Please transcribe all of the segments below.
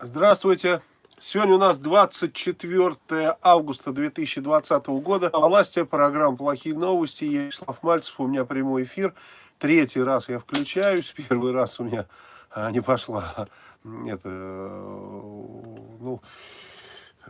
Здравствуйте. Сегодня у нас 24 августа 2020 года. Власти, программа «Плохие новости». Я Вячеслав Мальцев, у меня прямой эфир. Третий раз я включаюсь. Первый раз у меня а, не пошла это, ну,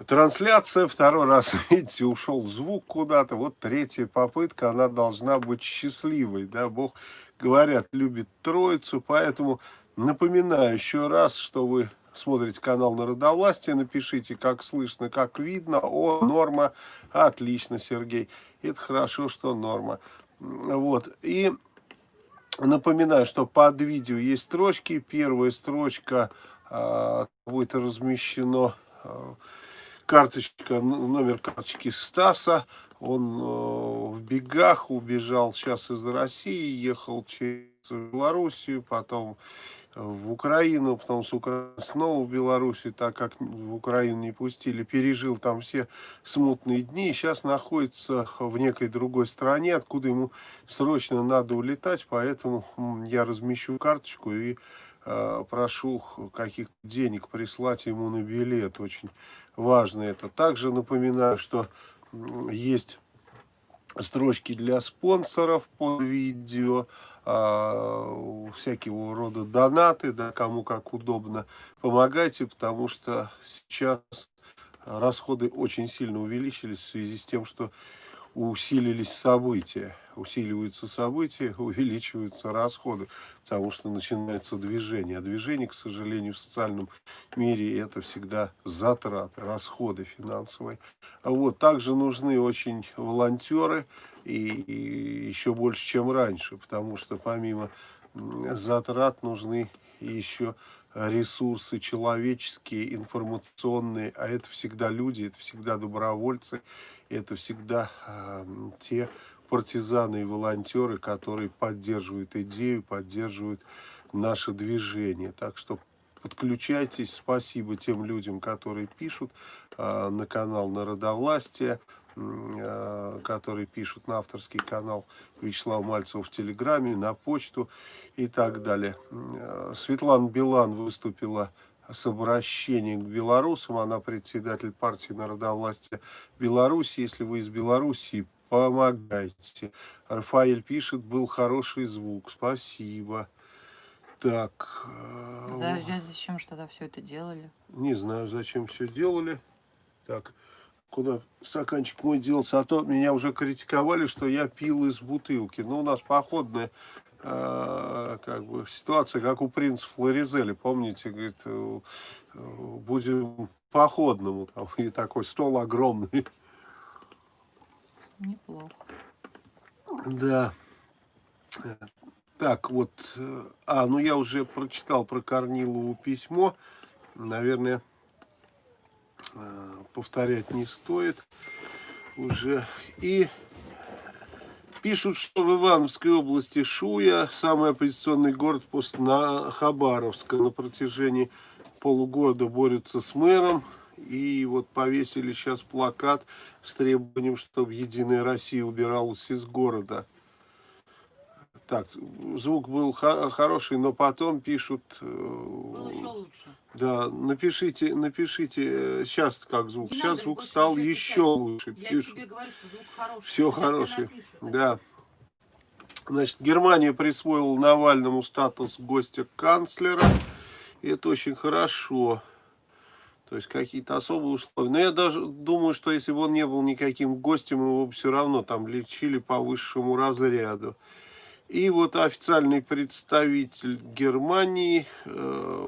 трансляция. Второй раз, видите, ушел звук куда-то. Вот третья попытка, она должна быть счастливой. Да? Бог, говорят, любит троицу, поэтому напоминаю еще раз, что вы смотрите канал Народовластия, напишите, как слышно, как видно. О, норма, отлично, Сергей. Это хорошо, что норма. Вот, и напоминаю, что под видео есть строчки. Первая строчка э, будет размещено э, карточка, номер карточки Стаса. Он э, в бегах убежал сейчас из России, ехал через Белоруссию, потом в Украину, потом с Украины снова в Белоруссию, так как в Украину не пустили, пережил там все смутные дни, сейчас находится в некой другой стране, откуда ему срочно надо улетать, поэтому я размещу карточку и э, прошу каких-то денег прислать ему на билет, очень важно это. Также напоминаю, что есть строчки для спонсоров под видео, э, всякого рода донаты, да, кому как удобно. Помогайте, потому что сейчас расходы очень сильно увеличились в связи с тем, что усилились события. Усиливаются события, увеличиваются расходы, потому что начинается движение. А движение, к сожалению, в социальном мире это всегда затраты, расходы финансовые. Вот. Также нужны очень волонтеры, и, и еще больше, чем раньше, потому что помимо затрат нужны еще ресурсы человеческие, информационные, а это всегда люди, это всегда добровольцы, это всегда э, те партизаны и волонтеры, которые поддерживают идею, поддерживают наше движение. Так что подключайтесь, спасибо тем людям, которые пишут э, на канал Народовластия. Э, которые пишут на авторский канал Вячеслава Мальцева в Телеграме, на почту и так далее. Э, Светлана Билан выступила с обращением к белорусам. Она председатель партии народовластия Беларуси. Если вы из Белоруссии, помогайте. Рафаэль пишет, был хороший звук. Спасибо. Так. Э, да, зачем что тогда все это делали? Не знаю, зачем все делали. Так куда стаканчик мой делся, а то меня уже критиковали, что я пил из бутылки. Ну, у нас походная э, как бы ситуация, как у принца Флоризели, помните, говорит, э, будем походному, там, и такой стол огромный. Неплохо. Да. Так, вот, э, а, ну я уже прочитал про Корнилову письмо, наверное, повторять не стоит уже. И пишут, что в Ивановской области Шуя, самый оппозиционный город после Хабаровска, на протяжении полугода борются с мэром. И вот повесили сейчас плакат с требованием, чтобы Единая Россия убиралась из города. Так, звук был хороший, но потом пишут... Э, был еще лучше. Да, напишите, напишите, сейчас э, как звук. Не сейчас надо, звук стал еще лучше. Я пишут. тебе говорю, что звук хороший. Все хороший, да. Значит, Германия присвоила Навальному статус гостя канцлера. И это очень хорошо. То есть какие-то особые условия. Но я даже думаю, что если бы он не был никаким гостем, его бы все равно там лечили по высшему разряду. И вот официальный представитель Германии э,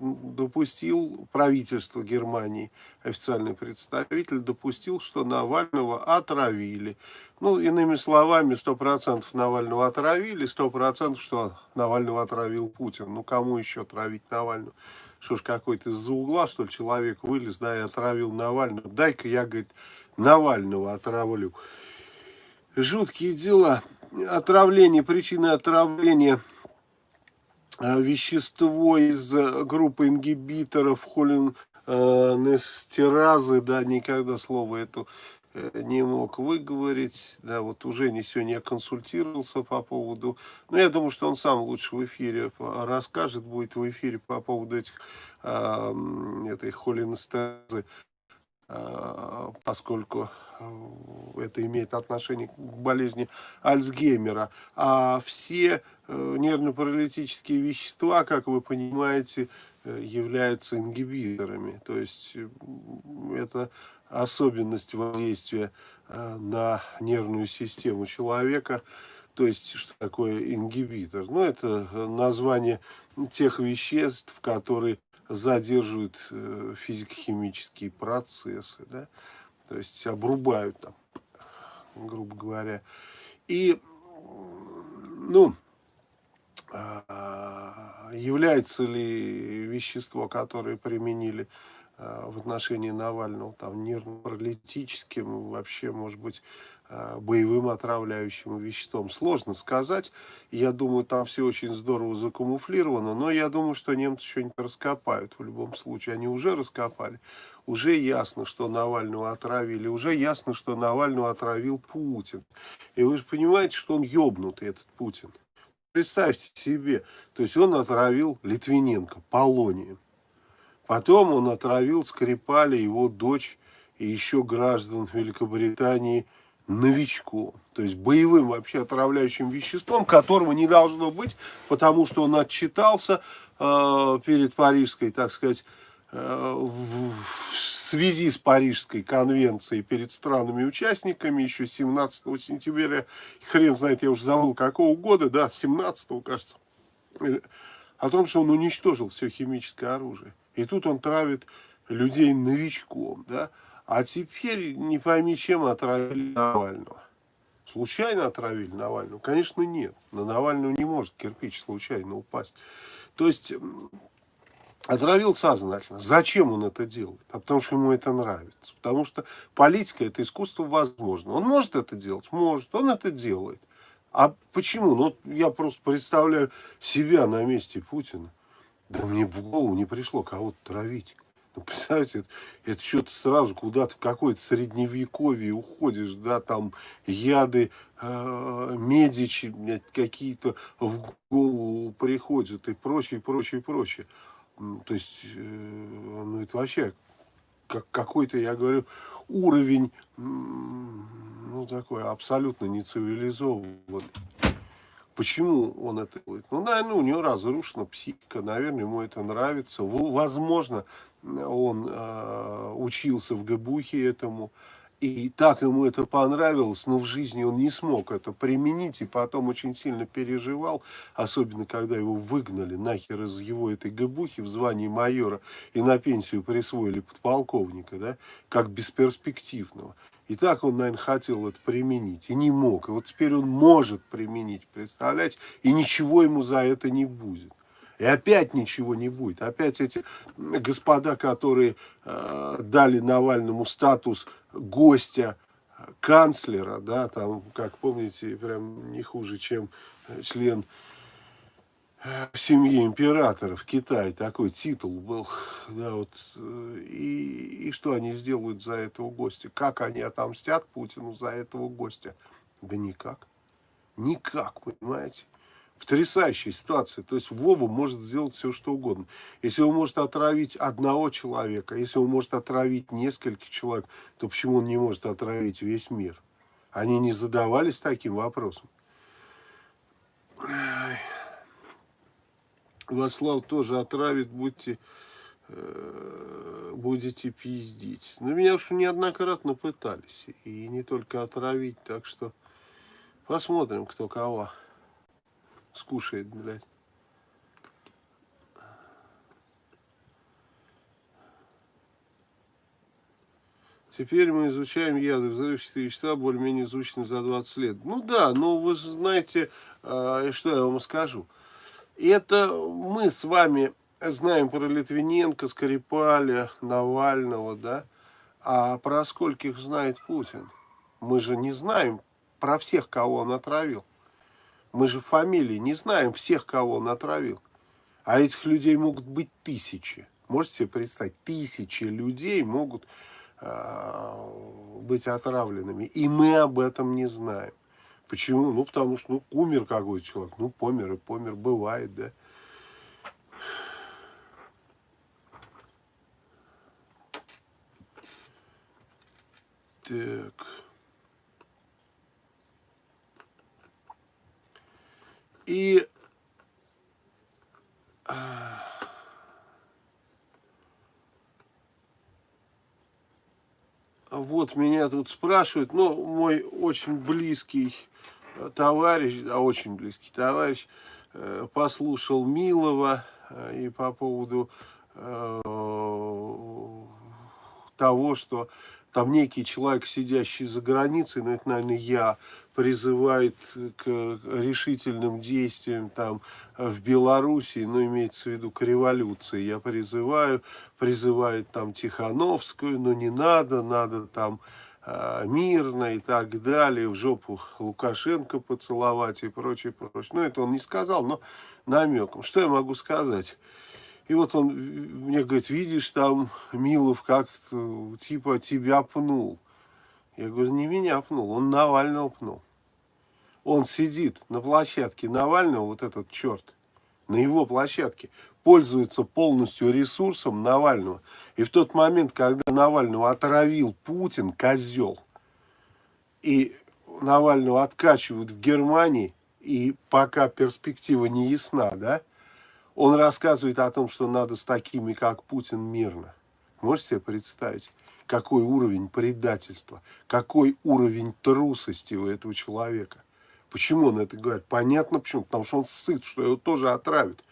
допустил, правительство Германии, официальный представитель допустил, что Навального отравили. Ну, иными словами, 100% Навального отравили, 100% что Навального отравил Путин. Ну, кому еще отравить Навального? Что ж, какой-то из-за угла, что ли, человек вылез, да, и отравил Навального. Дай-ка я, говорит, Навального отравлю. Жуткие дела. Отравление, причины отравления. Э, вещество из э, группы ингибиторов холинестеразы, да, никогда слово это э, не мог выговорить, да, вот уже не сегодня я консультировался по поводу, ну, я думаю, что он сам лучше в эфире расскажет, будет в эфире по поводу этих, э, этой холинестазы, э, поскольку это имеет отношение к болезни Альцгеймера, а все э, нервно-паралитические вещества, как вы понимаете, э, являются ингибиторами, то есть это особенность воздействия э, на нервную систему человека. То есть, что такое ингибитор? Ну, это название тех веществ, которые задерживают э, физико-химические процессы, да? то есть обрубают там, грубо говоря. И, ну, а, является ли вещество, которое применили Э, в отношении Навального, там, нервно-паралитическим, вообще, может быть, боевым отравляющим веществом. Сложно сказать. Я думаю, там все очень здорово закамуфлировано, но я думаю, что немцы что-нибудь раскопают в любом случае. Они уже раскопали. Уже ясно, что Навального отравили. Уже ясно, что Навального отравил Путин. И вы же понимаете, что он ебнутый, этот Путин. Представьте себе, то есть он отравил Литвиненко полонием. Потом он отравил Скрипали, его дочь и еще граждан Великобритании новичком. То есть боевым вообще отравляющим веществом, которого не должно быть, потому что он отчитался э, перед Парижской, так сказать, э, в, в связи с Парижской конвенцией перед странами-участниками еще 17 сентября, хрен знает, я уже забыл какого года, да, 17 кажется, о том, что он уничтожил все химическое оружие. И тут он травит людей новичком, да? А теперь не пойми, чем отравили Навального. Случайно отравили Навального? Конечно, нет. На Навального не может кирпич случайно упасть. То есть, отравил сознательно. Зачем он это делает? А потому что ему это нравится. Потому что политика – это искусство возможно. Он может это делать? Может. Он это делает. А почему? Ну, я просто представляю себя на месте Путина. Да мне в голову не пришло кого-то травить. Ну, представляете, это, это что-то сразу куда-то какое-то средневековье уходишь, да, там яды, э, медичи какие-то в голову приходят и прочее, прочее, прочее. То есть, э, ну, это вообще как какой-то, я говорю, уровень, ну, такой абсолютно нецивилизованный. Почему он это делает? Ну, наверное, у него разрушена психика, наверное, ему это нравится. Возможно, он э, учился в ГБУХе этому, и так ему это понравилось, но в жизни он не смог это применить, и потом очень сильно переживал, особенно когда его выгнали нахер из его этой ГБУХи в звании майора, и на пенсию присвоили подполковника, да, как бесперспективного. И так он, наверное, хотел это применить, и не мог. И вот теперь он может применить, представляете? И ничего ему за это не будет. И опять ничего не будет. Опять эти господа, которые э, дали Навальному статус гостя канцлера, да, там, как помните, прям не хуже, чем член в семье императора в Китае такой титул был, да, вот, и, и что они сделают за этого гостя? Как они отомстят Путину за этого гостя? Да никак. Никак, понимаете? Потрясающая ситуация. То есть Вова может сделать все, что угодно. Если он может отравить одного человека, если он может отравить нескольких человек, то почему он не может отравить весь мир? Они не задавались таким вопросом. Васлав тоже отравит, будьте, э, будете пиздить. Но меня уж неоднократно пытались. И не только отравить, так что посмотрим, кто кого скушает, блядь. Теперь мы изучаем яды, взрывчатые вещества, более-менее изучены за 20 лет. Ну да, но вы знаете, э, что я вам скажу. Это мы с вами знаем про Литвиненко, Скрипаля, Навального, да? А про скольких знает Путин? Мы же не знаем про всех, кого он отравил. Мы же фамилии не знаем всех, кого он отравил. А этих людей могут быть тысячи. Можете себе представить, тысячи людей могут э, быть отравленными. И мы об этом не знаем. Почему? Ну, потому что, ну, умер какой-то человек. Ну, помер и помер. Бывает, да. Так. И а, вот меня тут спрашивают, ну, мой очень близкий товарищ, а очень близкий товарищ, э, послушал Милова э, и по поводу э, того, что там некий человек, сидящий за границей, ну это, наверное, я, призывает к решительным действиям там в Белоруссии, ну имеется в виду к революции, я призываю, призывает там Тихановскую, но не надо, надо там э, мирно и так далее, в жопу Лукашенко поцеловать и прочее, прочее. Ну это он не сказал, но намеком. Что я могу сказать? И вот он мне говорит, видишь, там Милов как типа тебя пнул. Я говорю, не меня пнул, он Навального пнул. Он сидит на площадке Навального, вот этот черт, на его площадке, пользуется полностью ресурсом Навального. И в тот момент, когда Навального отравил Путин, козел, и Навального откачивают в Германии, и пока перспектива не ясна, да, он рассказывает о том, что надо с такими, как Путин, мирно. Можете себе представить, какой уровень предательства, какой уровень трусости у этого человека. Почему он это говорит? Понятно почему. Потому что он сыт, что его тоже отравят.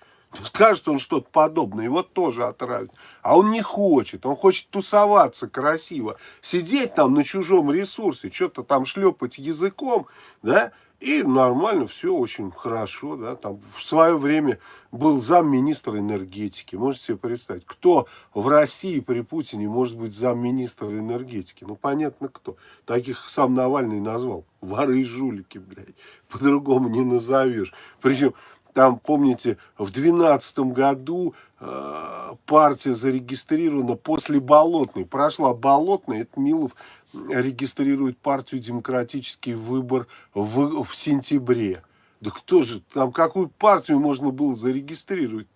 Скажет он что-то подобное, его тоже отравят. А он не хочет, он хочет тусоваться красиво, сидеть там на чужом ресурсе, что-то там шлепать языком, да, и нормально, все очень хорошо, да, там в свое время был замминистра энергетики, можете себе представить, кто в России при Путине может быть замминистра энергетики, ну понятно кто, таких сам Навальный назвал, воры и жулики, блядь, по-другому не назовешь, причем там, помните, в 2012 году э, партия зарегистрирована после Болотной. Прошла Болотная, это Милов регистрирует партию «Демократический выбор» в, в сентябре. Да кто же, там какую партию можно было зарегистрировать?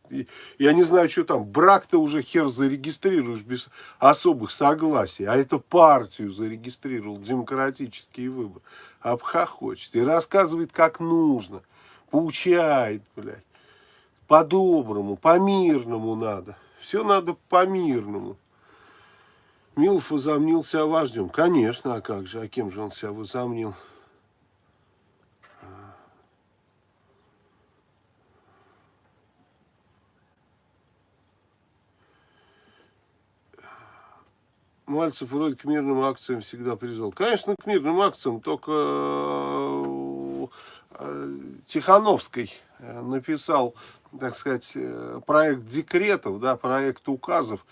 Я не знаю, что там, брак-то уже хер зарегистрируешь без особых согласий. А это партию зарегистрировал, демократический выбор. Обхохочет и рассказывает, как нужно поучает, блядь. По-доброму, по-мирному надо. Все надо по-мирному. Милов возомнил себя вождем. Конечно, а как же, а кем же он себя возомнил? Мальцев вроде к мирным акциям всегда призвал. Конечно, к мирным акциям, только Э, Тихановской э, написал, так сказать, э, проект декретов, да, проект указов,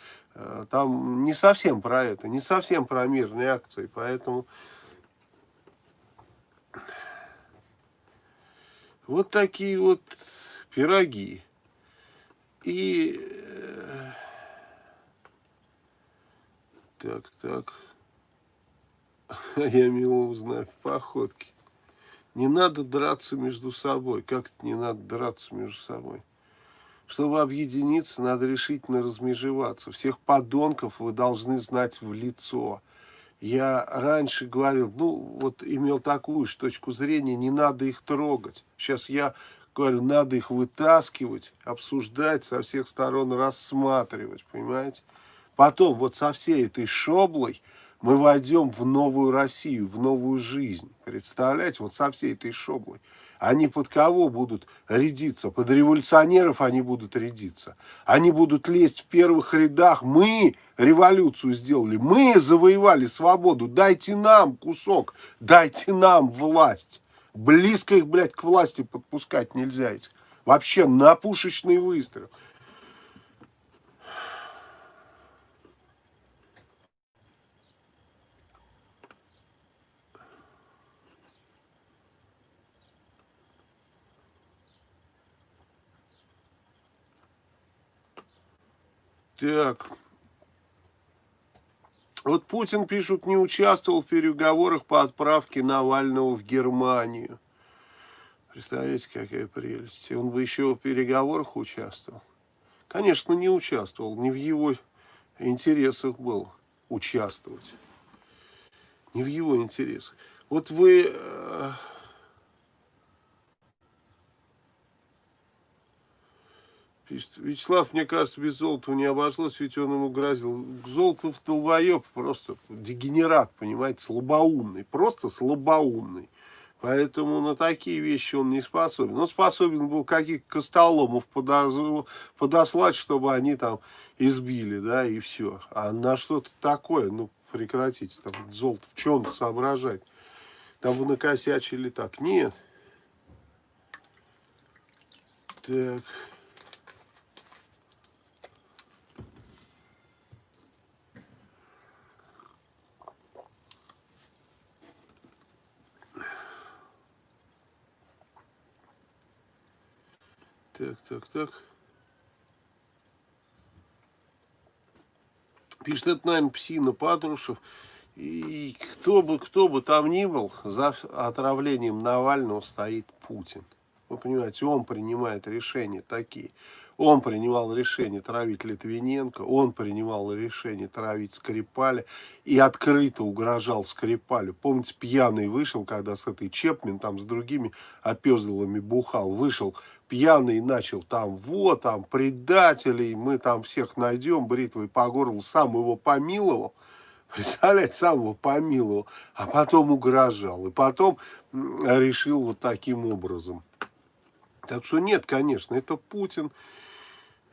там не совсем про это, не совсем про мирные акции, поэтому вот такие вот пироги. И так, так, я мило узнаю походки. Не надо драться между собой. Как это не надо драться между собой? Чтобы объединиться, надо решительно размежеваться. Всех подонков вы должны знать в лицо. Я раньше говорил, ну, вот имел такую же точку зрения, не надо их трогать. Сейчас я говорю, надо их вытаскивать, обсуждать, со всех сторон рассматривать, понимаете? Потом вот со всей этой шоблой мы войдем в новую Россию, в новую жизнь. Представляете, вот со всей этой шоблой. Они под кого будут рядиться? Под революционеров они будут рядиться. Они будут лезть в первых рядах. Мы революцию сделали. Мы завоевали свободу. Дайте нам кусок. Дайте нам власть. Близко их, блядь, к власти подпускать нельзя. Вообще на пушечный выстрел. Так. Вот Путин, пишут, не участвовал в переговорах по отправке Навального в Германию. Представляете, какая прелесть. Он бы еще в переговорах участвовал. Конечно, не участвовал. Не в его интересах было участвовать. Не в его интересах. Вот вы... пишет, Вячеслав, мне кажется, без золота не обошлось, ведь он ему грозил. Золотов долбоеб, просто дегенерат, понимаете, слабоумный. Просто слабоумный. Поэтому на такие вещи он не способен. Он способен был каких-то костоломов подослать, чтобы они там избили, да, и все. А на что-то такое, ну, прекратите, там, золото в чем соображать. Там вы накосячили так. Нет. Так... Так, так, так. Пишет, это, наверное, псина Патрушев. И кто бы, кто бы там ни был, за отравлением Навального стоит Путин. Вы понимаете, он принимает решения такие. Он принимал решение травить Литвиненко, он принимал решение травить Скрипаля и открыто угрожал Скрипалю. Помните, пьяный вышел, когда с этой Чепмен, там с другими опездалами бухал, вышел пьяный начал там, вот, там, предателей, мы там всех найдем, бритвой по горлу, сам его помиловал, представляете, сам его помиловал, а потом угрожал, и потом решил вот таким образом. Так что нет, конечно, это Путин,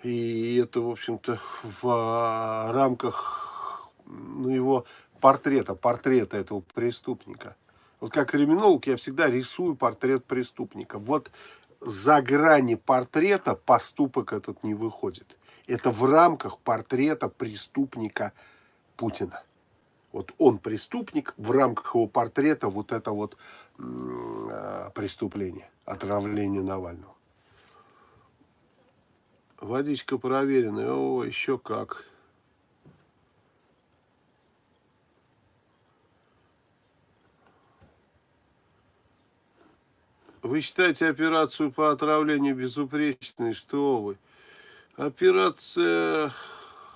и это, в общем-то, в а, рамках ну, его портрета, портрета этого преступника. Вот как криминолог я всегда рисую портрет преступника. Вот за грани портрета поступок этот не выходит. Это в рамках портрета преступника Путина. Вот он преступник, в рамках его портрета вот это вот э, преступление, отравление Навального. Водичка проверенная, о, еще как. Вы считаете операцию по отравлению безупречной? Что вы? Операция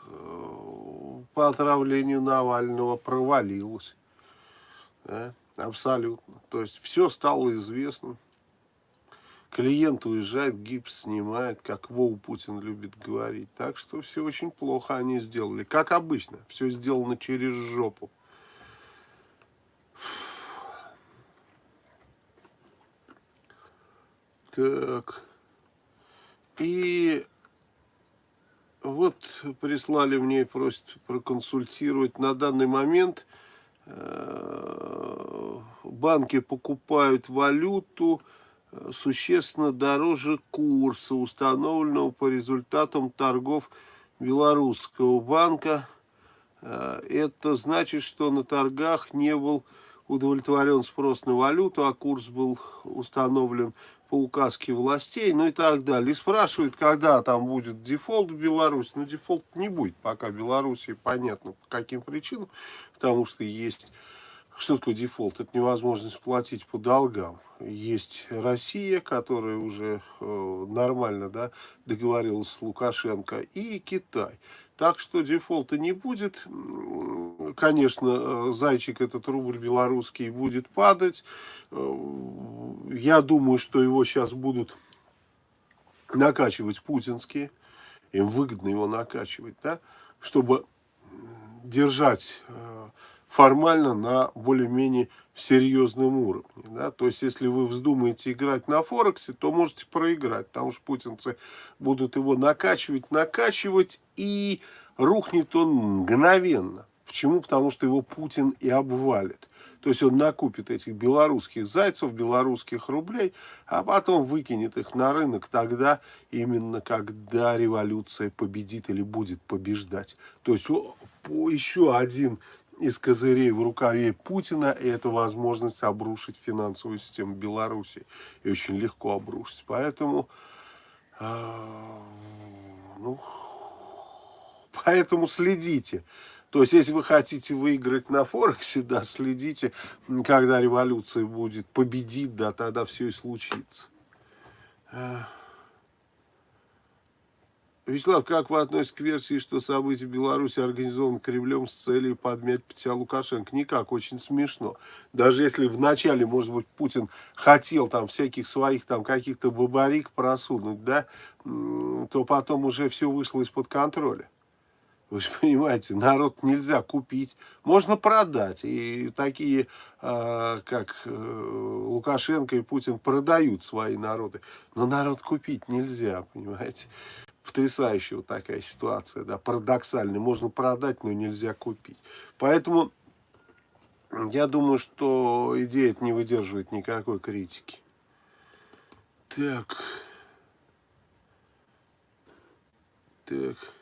э, по отравлению Навального провалилась. Да? Абсолютно. То есть все стало известным. Клиент уезжает, гипс снимает, как Воу Путин любит говорить. Так что все очень плохо они сделали. Как обычно, все сделано через жопу. Так. И вот прислали мне, просят проконсультировать. На данный момент э, банки покупают валюту э, существенно дороже курса, установленного по результатам торгов белорусского банка. Э, это значит, что на торгах не был удовлетворен спрос на валюту, а курс был установлен по указке властей, ну и так далее. И спрашивают, когда там будет дефолт в Беларуси. Ну, дефолт не будет, пока в Беларуси понятно по каким причинам, потому что есть... Что такое дефолт? Это невозможность платить по долгам. Есть Россия, которая уже э, нормально да, договорилась с Лукашенко, и Китай. Так что дефолта не будет. Конечно, э, зайчик этот рубль белорусский будет падать. Э, я думаю, что его сейчас будут накачивать путинские. Им выгодно его накачивать, да, чтобы держать э, формально на более-менее серьезном уровне. Да? То есть, если вы вздумаете играть на Форексе, то можете проиграть, потому что путинцы будут его накачивать, накачивать, и рухнет он мгновенно. Почему? Потому что его Путин и обвалит. То есть он накупит этих белорусских зайцев, белорусских рублей, а потом выкинет их на рынок тогда, именно когда революция победит или будет побеждать. То есть еще один из козырей в рукаве Путина, и это возможность обрушить финансовую систему Беларуси. И очень легко обрушить. Поэтому, э, ну, поэтому следите То есть, если вы хотите выиграть на Форексе, да, следите, когда революция будет, победит, да, тогда все и случится. Вячеслав, как вы относитесь к версии, что события в Беларуси организованы Кремлем с целью подмять Петя Лукашенко? Никак, очень смешно. Даже если вначале, может быть, Путин хотел там всяких своих там каких-то бабарик просунуть, да, то потом уже все вышло из-под контроля. Вы же понимаете, народ нельзя купить, можно продать. И такие, э, как э, Лукашенко и Путин, продают свои народы. Но народ купить нельзя, понимаете потрясающая вот такая ситуация, да, парадоксальная. Можно продать, но нельзя купить. Поэтому я думаю, что идея не выдерживает никакой критики. Так. Так.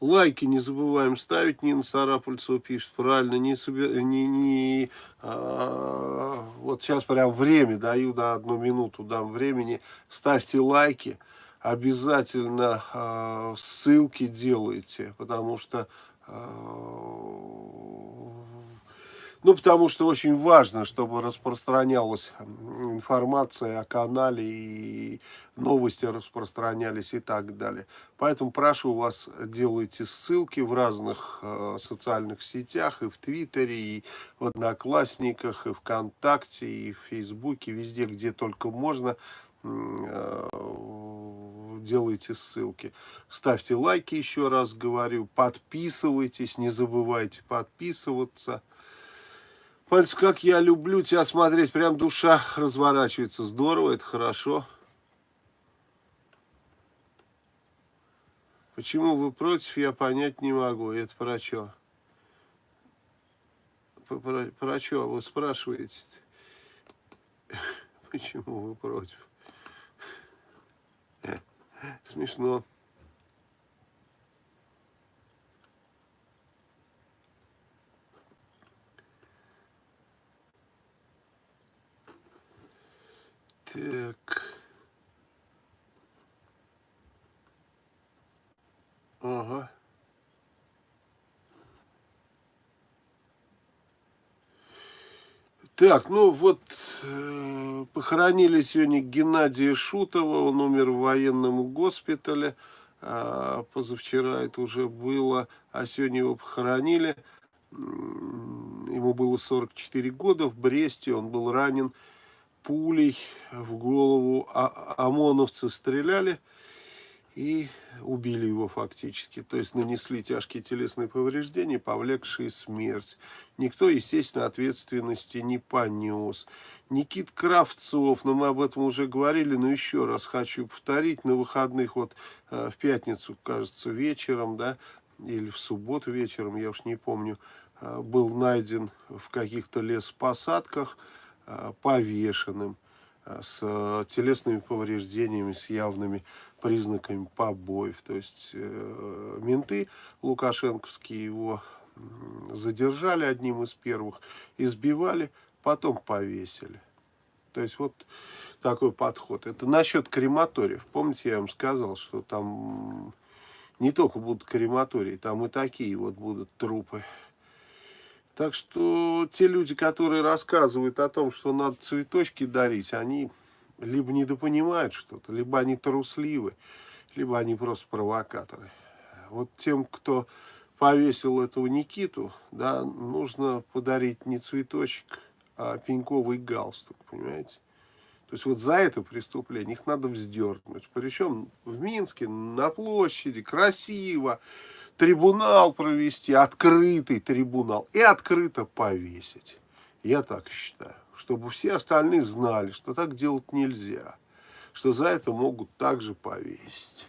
Лайки не забываем ставить. Нина Сарапульцева пишет правильно. Не, не, не, а, вот сейчас прям время даю, да, одну минуту дам времени. Ставьте лайки обязательно э, ссылки делайте, потому что, э, ну, потому что очень важно, чтобы распространялась информация о канале и новости распространялись и так далее. Поэтому прошу вас, делайте ссылки в разных э, социальных сетях, и в Твиттере, и в Одноклассниках, и ВКонтакте, и в Фейсбуке, везде, где только можно Э, делайте ссылки. Ставьте лайки, еще раз говорю. Подписывайтесь, не забывайте подписываться. Пальц, как я люблю тебя смотреть, прям душа разворачивается. Здорово, это хорошо. Почему вы против, я понять не могу. Это про что? Про, про, что вы спрашиваете? Почему вы против? Смешно. Так. Ага. Так, ну вот, э, похоронили сегодня Геннадия Шутова, он умер в военном госпитале, а позавчера это уже было, а сегодня его похоронили, ему было 44 года, в Бресте он был ранен пулей в голову, а ОМОНовцы стреляли, и убили его фактически. То есть нанесли тяжкие телесные повреждения, повлекшие смерть. Никто, естественно, ответственности не понес. Никит Кравцов, но ну, мы об этом уже говорили, но еще раз хочу повторить, на выходных, вот э, в пятницу, кажется, вечером, да, или в субботу вечером, я уж не помню, э, был найден в каких-то лесопосадках э, повешенным с телесными повреждениями, с явными признаками побоев. То есть э, менты лукашенковские его задержали одним из первых, избивали, потом повесили. То есть вот такой подход. Это насчет крематориев. Помните, я вам сказал, что там не только будут крематории, там и такие вот будут трупы. Так что те люди, которые рассказывают о том, что надо цветочки дарить, они либо недопонимают что-то, либо они трусливы, либо они просто провокаторы. Вот тем, кто повесил этого Никиту, да, нужно подарить не цветочек, а пеньковый галстук, понимаете? То есть вот за это преступление их надо вздернуть. Причем в Минске, на площади, красиво, трибунал провести, открытый трибунал, и открыто повесить. Я так считаю чтобы все остальные знали, что так делать нельзя, что за это могут также повесить.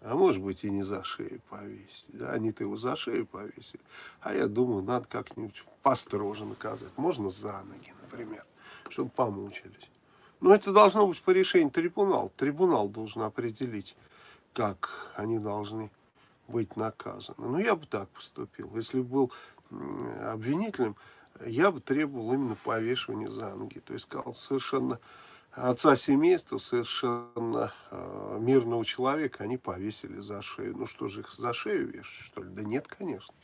А может быть и не за шею повесить. Да? Они-то его за шею повесили. А я думаю, надо как-нибудь построже наказать. Можно за ноги, например, чтобы помучились. Но это должно быть по решению трибунала. Трибунал должен определить, как они должны быть наказаны. Ну, я бы так поступил. Если бы был обвинителем, я бы требовал именно повешивания за ноги. То есть сказал совершенно отца семейства, совершенно э, мирного человека, они повесили за шею. Ну что же их за шею вешать, что ли? Да нет, конечно.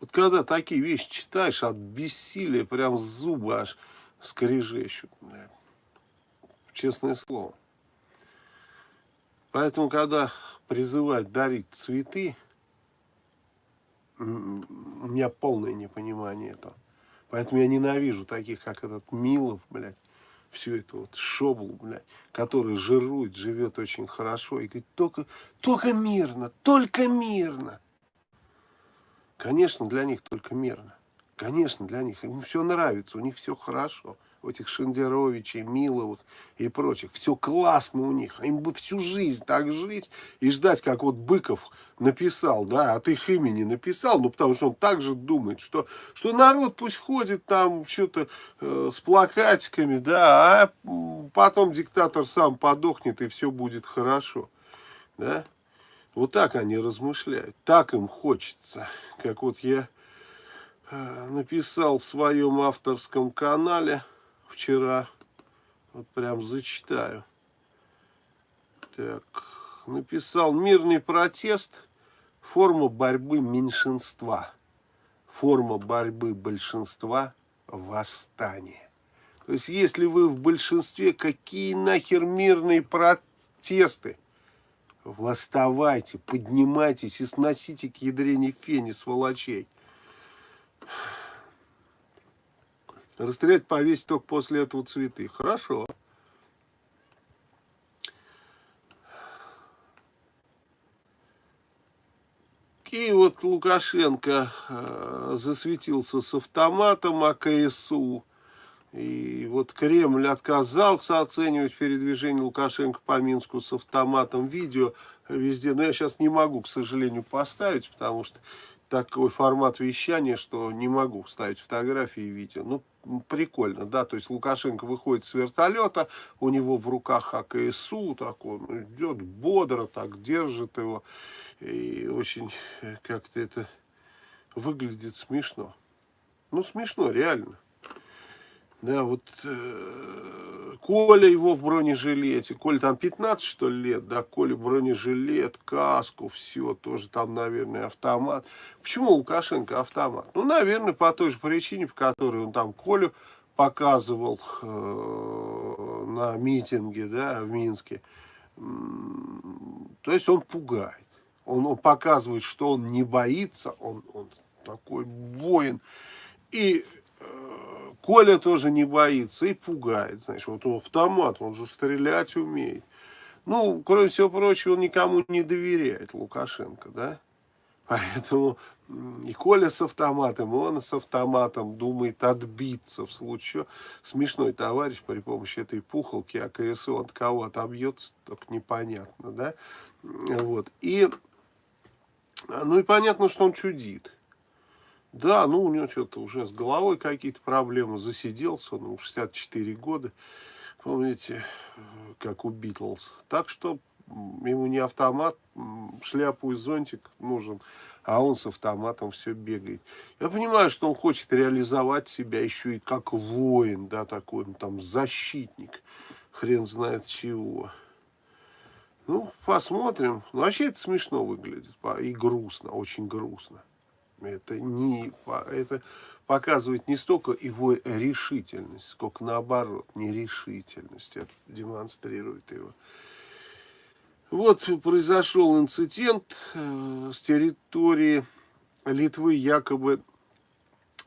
Вот когда такие вещи читаешь, от бессилия прям зубы аж скрежещут. Блядь. Честное слово. Поэтому, когда призывать дарить цветы, у меня полное непонимание этого. Поэтому я ненавижу таких, как этот Милов, блядь, всю эту вот шоблу, блядь, который жирует, живет очень хорошо и говорит, только, только мирно, только мирно. Конечно, для них только мирно. Конечно, для них. Им все нравится, у них все хорошо. У этих Шендеровичей, Миловых и прочих. Все классно у них. Им бы всю жизнь так жить и ждать, как вот Быков написал, да, от их имени написал, ну, потому что он также думает, что, что народ пусть ходит там что-то э, с плакатиками, да, а потом диктатор сам подохнет и все будет хорошо, да. Вот так они размышляют, так им хочется. Как вот я написал в своем авторском канале вчера, вот прям зачитаю. Так, написал «Мирный протест – форма борьбы меньшинства, форма борьбы большинства – восстание». То есть, если вы в большинстве, какие нахер мирные протесты – Восставайте, поднимайтесь и сносите к ядрене фени, сволочей. Расстрелять, повесить только после этого цветы. Хорошо. И вот Лукашенко э, засветился с автоматом АКСУ. И вот Кремль отказался оценивать передвижение Лукашенко по Минску с автоматом видео везде. Но я сейчас не могу, к сожалению, поставить, потому что такой формат вещания, что не могу вставить фотографии и видео. Ну, прикольно, да, то есть Лукашенко выходит с вертолета, у него в руках АКСУ, так он идет бодро, так держит его, и очень как-то это выглядит смешно. Ну, смешно, реально. Да, вот э, Коля его в бронежилете. Коля там 15, что ли, лет, да, Коля бронежилет, каску, все, тоже там, наверное, автомат. Почему Лукашенко автомат? Ну, наверное, по той же причине, по которой он там Колю показывал э, на митинге, да, в Минске. То есть он пугает. Он, он показывает, что он не боится, он, он такой воин. И Коля тоже не боится и пугает. Знаешь, вот он автомат, он же стрелять умеет. Ну, кроме всего прочего, он никому не доверяет, Лукашенко, да? Поэтому и Коля с автоматом, и он с автоматом думает отбиться в случае. Смешной товарищ при помощи этой пухолки АКСУ, от кого отобьется, только непонятно, да? Вот. И, ну и понятно, что он чудит. Да, ну у него что-то уже с головой какие-то проблемы, засиделся, он ему 64 года, помните, как у Битлз. Так что ему не автомат, шляпу и зонтик нужен, а он с автоматом все бегает. Я понимаю, что он хочет реализовать себя еще и как воин, да, такой, он там защитник, хрен знает чего. Ну, посмотрим. Ну, вообще это смешно выглядит и грустно, очень грустно. Это, не, это показывает не столько его решительность, сколько наоборот, нерешительность. Это демонстрирует его. Вот произошел инцидент э, с территории Литвы, якобы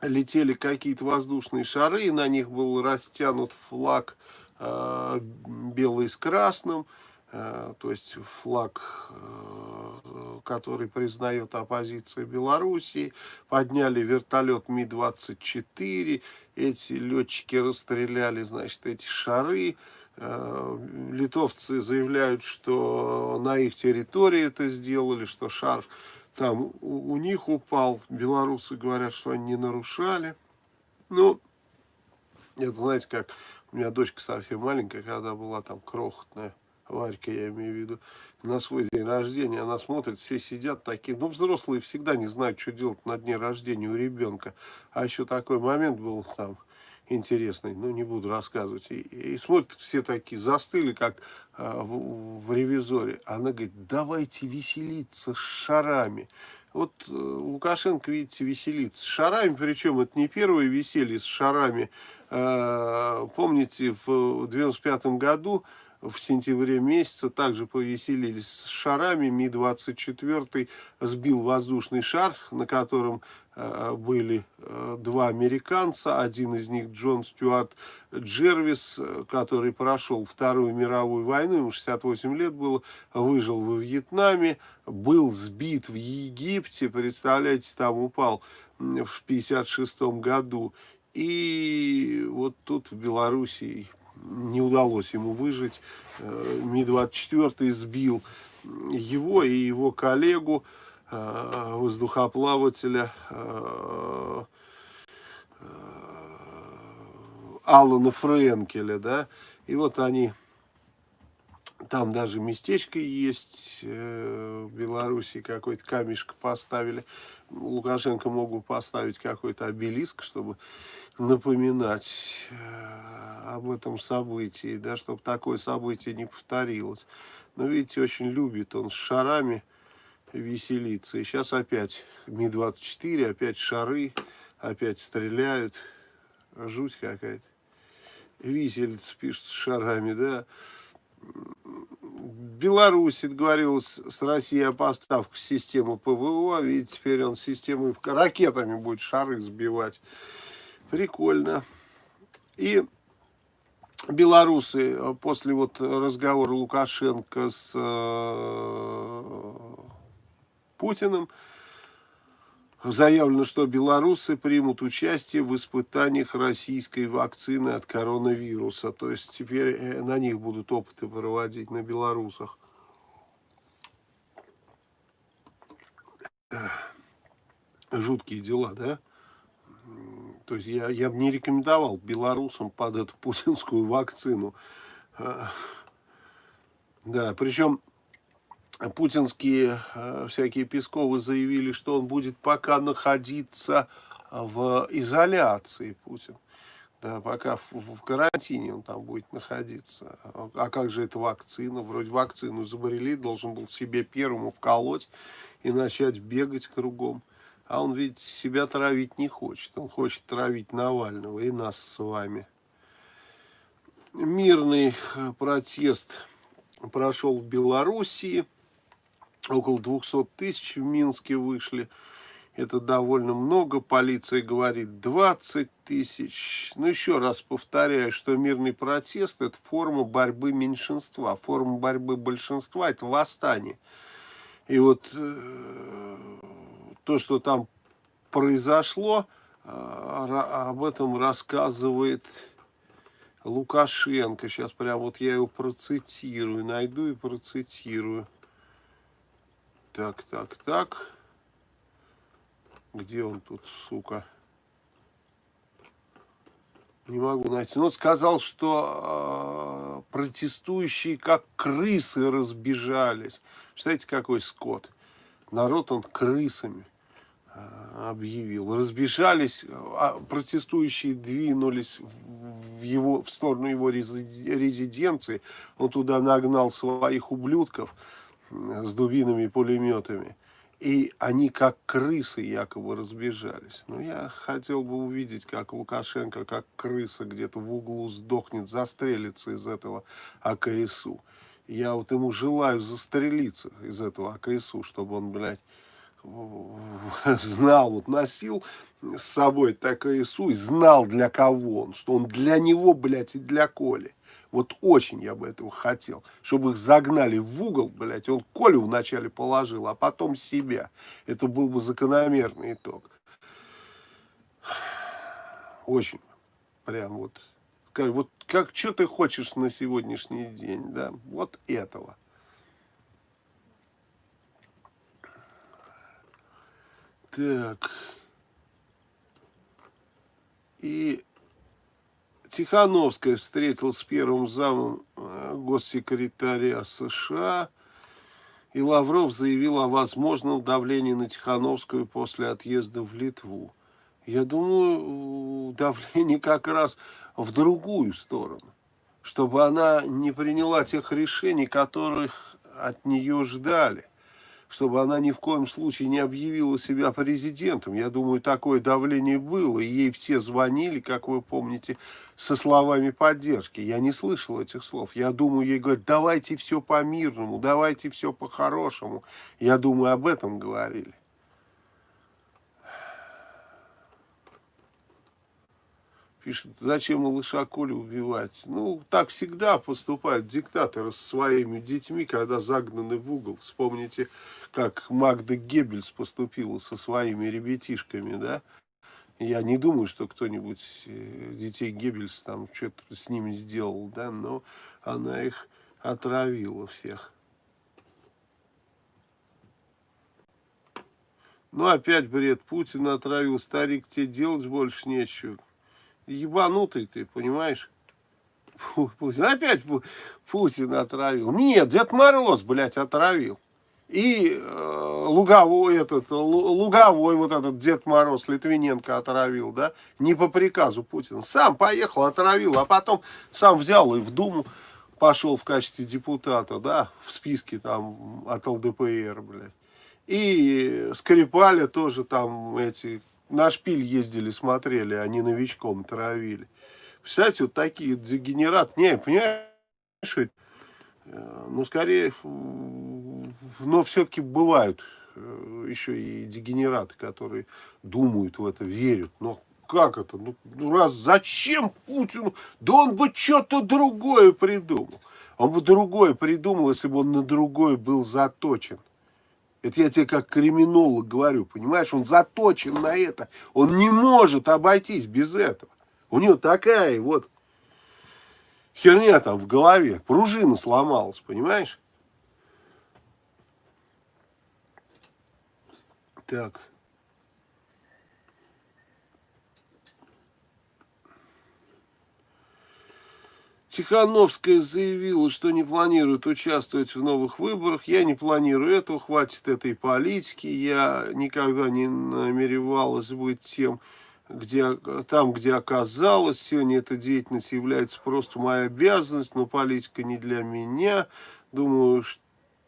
летели какие-то воздушные шары, и на них был растянут флаг э, белый с красным. Э, то есть флаг, э, который признает оппозицию Белоруссии, подняли вертолет Ми-24, эти летчики расстреляли, значит, эти шары, э, литовцы заявляют, что на их территории это сделали, что шар там у, них упал, белорусы говорят, что они не нарушали. Ну, это знаете, как у меня дочка совсем маленькая, когда была там крохотная, Варька, я имею в виду, на свой день рождения. Она смотрит, все сидят такие. Ну, взрослые всегда не знают, что делать на дне рождения у ребенка. А еще такой момент был там интересный, ну, не буду рассказывать. И, и смотрят, все такие застыли, как а, в, в ревизоре. Она говорит, давайте веселиться с шарами. Вот э, Лукашенко, видите, веселится с шарами, причем это не первое веселье с шарами. Э, помните, в 95 году в сентябре месяце также повеселились с шарами. Ми-24 сбил воздушный шар, на котором э, были э, два американца. Один из них Джон Стюарт Джервис, э, который прошел Вторую мировую войну, ему 68 лет было, выжил во Вьетнаме, был сбит в Египте, представляете, там упал в 56 году. И вот тут в Белоруссии не удалось ему выжить. Э, Ми-24 сбил его и его коллегу, э, воздухоплавателя э, Алана Френкеля, да, и вот они, там даже местечко есть, в Беларуси какой-то камешка поставили, Лукашенко мог бы поставить какой-то обелиск, чтобы напоминать об этом событии, да, чтобы такое событие не повторилось. Но видите, очень любит он с шарами веселиться. И сейчас опять Ми-24, опять шары, опять стреляют. Жуть какая-то. Виселица пишет с шарами, да. Беларусь договорилась с Россией о поставках системы ПВО. Видите, теперь он системой ракетами будет шары сбивать. Прикольно. И белорусы э, после вот разговора Лукашенко с э, Путиным заявлено, что белорусы примут участие в испытаниях российской вакцины от коронавируса. То есть теперь э, на них будут опыты проводить, на белорусах. Жуткие дела, да? То есть я, я бы не рекомендовал белорусам под эту путинскую вакцину. А, да, причем путинские а, всякие Песковы заявили, что он будет пока находиться в изоляции, Путин. Да, пока в, в карантине он там будет находиться. А как же эта вакцина? Вроде вакцину изобрели, должен был себе первому вколоть и начать бегать кругом. А он, видите, себя травить не хочет. Он хочет травить Навального и нас с вами. Мирный э, протест прошел в Белоруссии. Около 200 тысяч в Минске вышли. Это довольно много. Полиция говорит 20 тысяч. Но еще раз повторяю, что мирный протест – это форма борьбы меньшинства. Форма борьбы большинства – это восстание. И вот э, то, что там произошло, а, об этом рассказывает Лукашенко. Сейчас прям вот я его процитирую, найду и процитирую. Так, так, так. Где он тут, сука? Не могу найти. Но он сказал, что э, протестующие как крысы разбежались. Представляете, какой скот? народ он крысами объявил. Разбежались, а протестующие двинулись в, его, в сторону его резиденции. Он туда нагнал своих ублюдков с дубинами и пулеметами. И они как крысы якобы разбежались. Но я хотел бы увидеть, как Лукашенко, как крыса где-то в углу сдохнет, застрелится из этого АКСУ. Я вот ему желаю застрелиться из этого АКСУ, чтобы он, блядь, знал, вот носил с собой так АКСУ и знал для кого он, что он для него, блядь, и для Коли. Вот очень я бы этого хотел, чтобы их загнали в угол, блядь, он Колю вначале положил, а потом себя. Это был бы закономерный итог. Очень прям вот как, вот как, что ты хочешь на сегодняшний день, да, вот этого. Так. И Тихановская встретилась с первым замом э, госсекретаря США, и Лавров заявил о возможном давлении на Тихановскую после отъезда в Литву. Я думаю, давление как раз в другую сторону, чтобы она не приняла тех решений, которых от нее ждали чтобы она ни в коем случае не объявила себя президентом. Я думаю, такое давление было, и ей все звонили, как вы помните, со словами поддержки. Я не слышал этих слов. Я думаю, ей говорят, давайте все по-мирному, давайте все по-хорошему. Я думаю, об этом говорили. Пишет, зачем малыша Колю убивать? Ну, так всегда поступают диктаторы со своими детьми, когда загнаны в угол. Вспомните, как Магда Геббельс поступила со своими ребятишками, да? Я не думаю, что кто-нибудь э, детей Геббельс там что-то с ними сделал, да, но она их отравила всех. Ну, опять бред. Путин отравил. Старик, тебе делать больше нечего ебанутый ты, понимаешь? Путин. Опять Путин отравил. Нет, Дед Мороз, блядь, отравил. И э, Луговой этот, Луговой вот этот Дед Мороз Литвиненко отравил, да, не по приказу Путина. Сам поехал, отравил, а потом сам взял и в Думу пошел в качестве депутата, да, в списке там от ЛДПР, блядь. И Скрипаля тоже там эти на шпиль ездили, смотрели, они новичком травили. Представляете, вот такие дегенераты. Не, понимаешь, э, ну, скорее, но все-таки бывают э, еще и дегенераты, которые думают в это, верят. Но как это? Ну, ну, раз зачем Путину? Да он бы что-то другое придумал. Он бы другое придумал, если бы он на другое был заточен. Это я тебе как криминолог говорю, понимаешь? Он заточен на это. Он не может обойтись без этого. У него такая вот херня там в голове. Пружина сломалась, понимаешь? Так. Тихановская заявила, что не планирует участвовать в новых выборах. Я не планирую этого, хватит этой политики. Я никогда не намеревалась быть тем, где, там, где оказалась. Сегодня эта деятельность является просто моей обязанностью, но политика не для меня. Думаю, что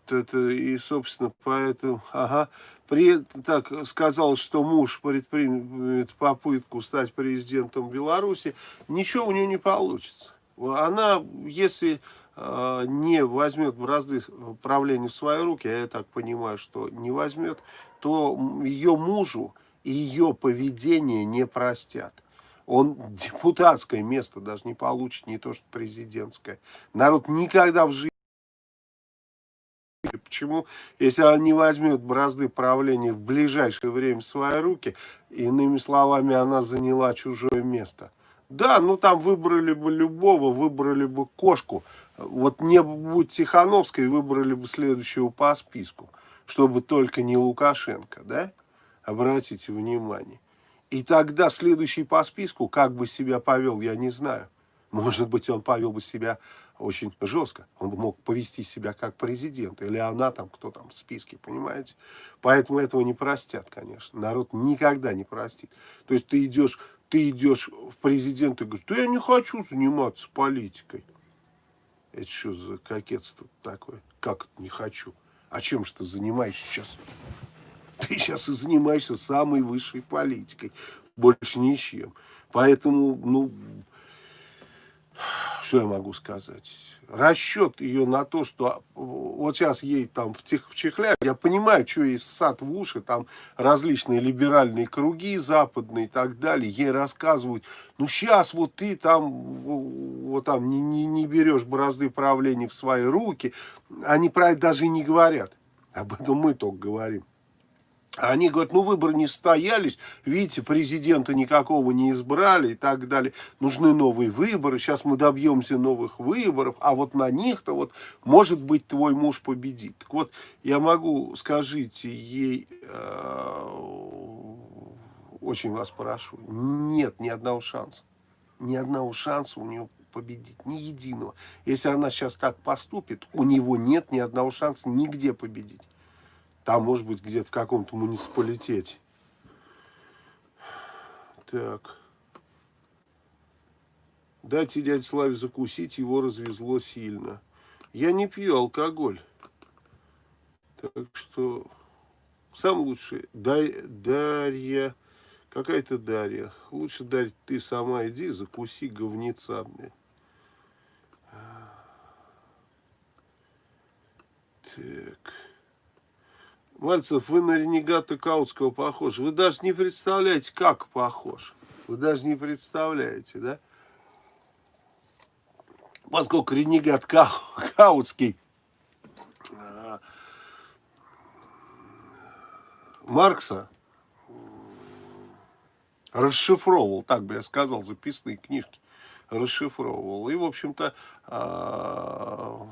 это и, собственно, поэтому, ага, при, так сказал, что муж предпримет попытку стать президентом Беларуси, ничего у нее не получится она, если э, не возьмет бразды правления в свои руки, а я так понимаю, что не возьмет, то ее мужу ее поведение не простят. Он депутатское место даже не получит, не то что президентское. Народ никогда в жизни... Почему? Если она не возьмет бразды правления в ближайшее время в свои руки, иными словами, она заняла чужое место – да, ну там выбрали бы любого, выбрали бы кошку. Вот не будь Тихановской, выбрали бы следующего по списку. Чтобы только не Лукашенко, да? Обратите внимание. И тогда следующий по списку, как бы себя повел, я не знаю. Может быть, он повел бы себя очень жестко. Он бы мог повести себя как президент. Или она там, кто там в списке, понимаете? Поэтому этого не простят, конечно. Народ никогда не простит. То есть ты идешь ты идешь в президент и говоришь, да я не хочу заниматься политикой. Это что за кокетство такое? Как это не хочу? А чем же ты занимаешься сейчас? Ты сейчас и занимаешься самой высшей политикой. Больше ничем. Поэтому, ну, что я могу сказать? Расчет ее на то, что вот сейчас ей там в, тех, в чехлях, я понимаю, что ей сад в уши, там различные либеральные круги западные и так далее, ей рассказывают, ну сейчас вот ты там, вот там не, не, не берешь бразды правления в свои руки, они про это даже и не говорят, об этом мы только говорим. Они говорят, ну выборы не состоялись, видите, президента никакого не избрали и так далее. Нужны новые выборы, сейчас мы добьемся новых выборов, а вот на них-то вот, может быть, твой муж победит. Так вот, я могу, скажите ей, э, очень вас прошу, нет ни одного шанса. Ни одного шанса у нее победить, ни единого. Если она сейчас так поступит, у него нет ни одного шанса нигде победить. Там, может быть, где-то в каком-то муниципалитете. Так. Дайте дяде Славе закусить, его развезло сильно. Я не пью алкоголь. Так что самое лучшее, Дай, Дарья, какая-то Дарья. Лучше, Дарья, ты сама иди, закуси говнеца мне. Так. Мальцев, вы на ренегата Каутского похож. Вы даже не представляете, как похож. Вы даже не представляете, да? Поскольку ренегат Кау, Каутский а, Маркса расшифровывал, так бы я сказал, записные книжки расшифровывал. И, в общем-то, а,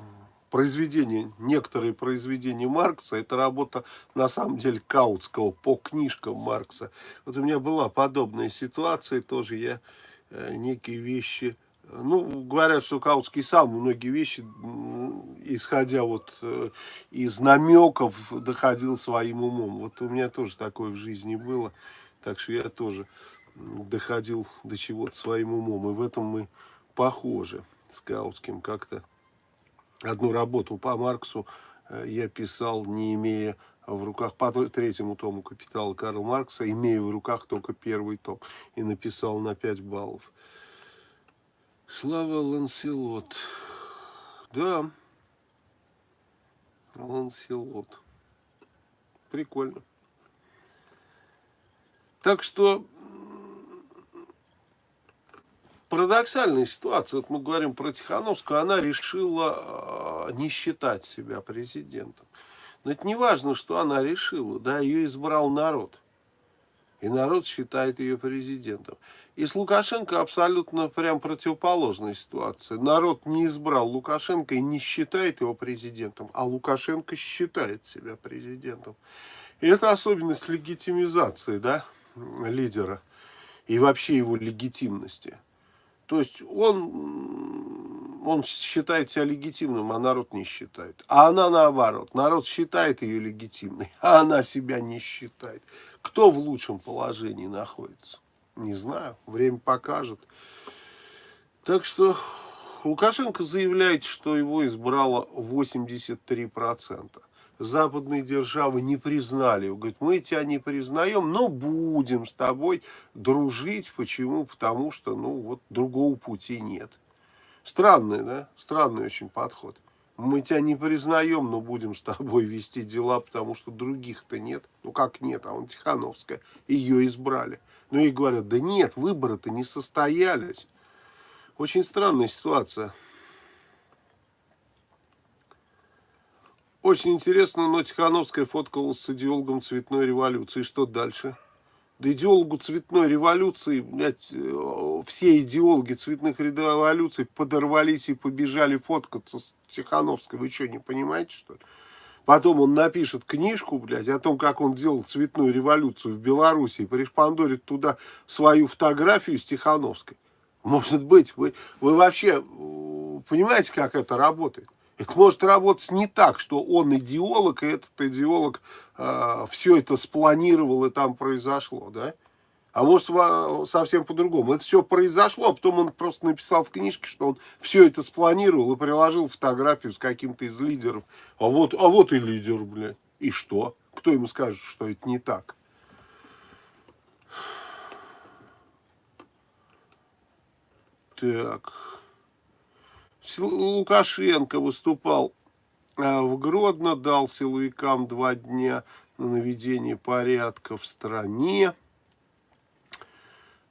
произведения, некоторые произведения Маркса, это работа на самом деле Каутского по книжкам Маркса. Вот у меня была подобная ситуация, тоже я э, некие вещи, ну, говорят, что Каутский сам многие вещи, исходя вот э, из намеков, доходил своим умом. Вот у меня тоже такое в жизни было, так что я тоже доходил до чего-то своим умом, и в этом мы похожи с Каутским как-то одну работу по Марксу э, я писал, не имея в руках, по третьему тому «Капитала» Карла Маркса, имея в руках только первый том, и написал на 5 баллов. Слава Ланселот. Да, Ланселот. Прикольно. Так что парадоксальная ситуация. Вот мы говорим про Тихановскую, она решила э, не считать себя президентом. Но это не важно, что она решила, да, ее избрал народ. И народ считает ее президентом. И с Лукашенко абсолютно прям противоположная ситуация. Народ не избрал Лукашенко и не считает его президентом, а Лукашенко считает себя президентом. И это особенность легитимизации, да, лидера и вообще его легитимности. То есть он, он считает себя легитимным, а народ не считает. А она наоборот. Народ считает ее легитимной, а она себя не считает. Кто в лучшем положении находится? Не знаю. Время покажет. Так что Лукашенко заявляет, что его избрало 83% западные державы не признали. Он говорит, мы тебя не признаем, но будем с тобой дружить. Почему? Потому что, ну, вот другого пути нет. Странный, да? Странный очень подход. Мы тебя не признаем, но будем с тобой вести дела, потому что других-то нет. Ну, как нет, а он Тихановская. Ее избрали. Ну, и говорят, да нет, выборы-то не состоялись. Очень странная ситуация. Очень интересно, но Тихановская фоткалась с идеологом цветной революции. Что дальше? Да идеологу цветной революции, блядь, э, все идеологи цветных революций подорвались и побежали фоткаться с Тихановской. Вы что, не понимаете, что ли? Потом он напишет книжку, блядь, о том, как он делал цветную революцию в Беларуси, и пришпандорит туда свою фотографию с Тихановской. Может быть, вы, вы вообще э, понимаете, как это работает? Это может работать не так, что он идеолог, и этот идеолог э, все это спланировал, и там произошло, да? А может совсем по-другому. Это все произошло, а потом он просто написал в книжке, что он все это спланировал и приложил фотографию с каким-то из лидеров. А вот, а вот и лидер, блядь. И что? Кто ему скажет, что это не так? Так... Лукашенко выступал а, в Гродно, дал силовикам два дня на наведение порядка в стране.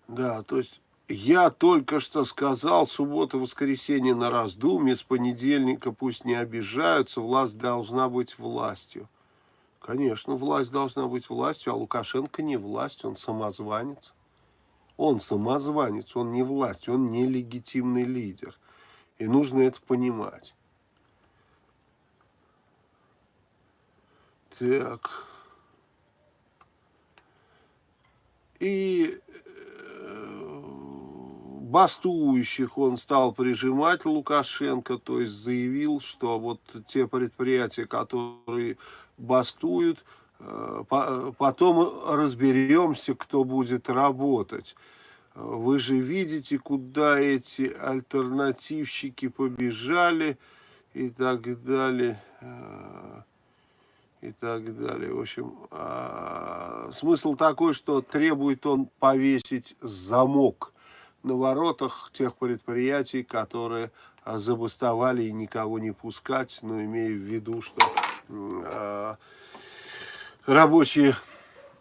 Да, то есть я только что сказал, суббота-воскресенье на раздумье, с понедельника пусть не обижаются, власть должна быть властью. Конечно, власть должна быть властью, а Лукашенко не власть, он самозванец. Он самозванец, он не власть, он не легитимный лидер. И нужно это понимать. Так. И э, бастующих он стал прижимать Лукашенко, то есть заявил, что вот те предприятия, которые бастуют, э, потом разберемся, кто будет работать. Вы же видите, куда эти альтернативщики побежали и так далее. Э, и так далее. В общем, а, смысл такой, что требует он повесить замок на воротах тех предприятий, которые а, забастовали и никого не пускать, но имея в виду, что э, рабочие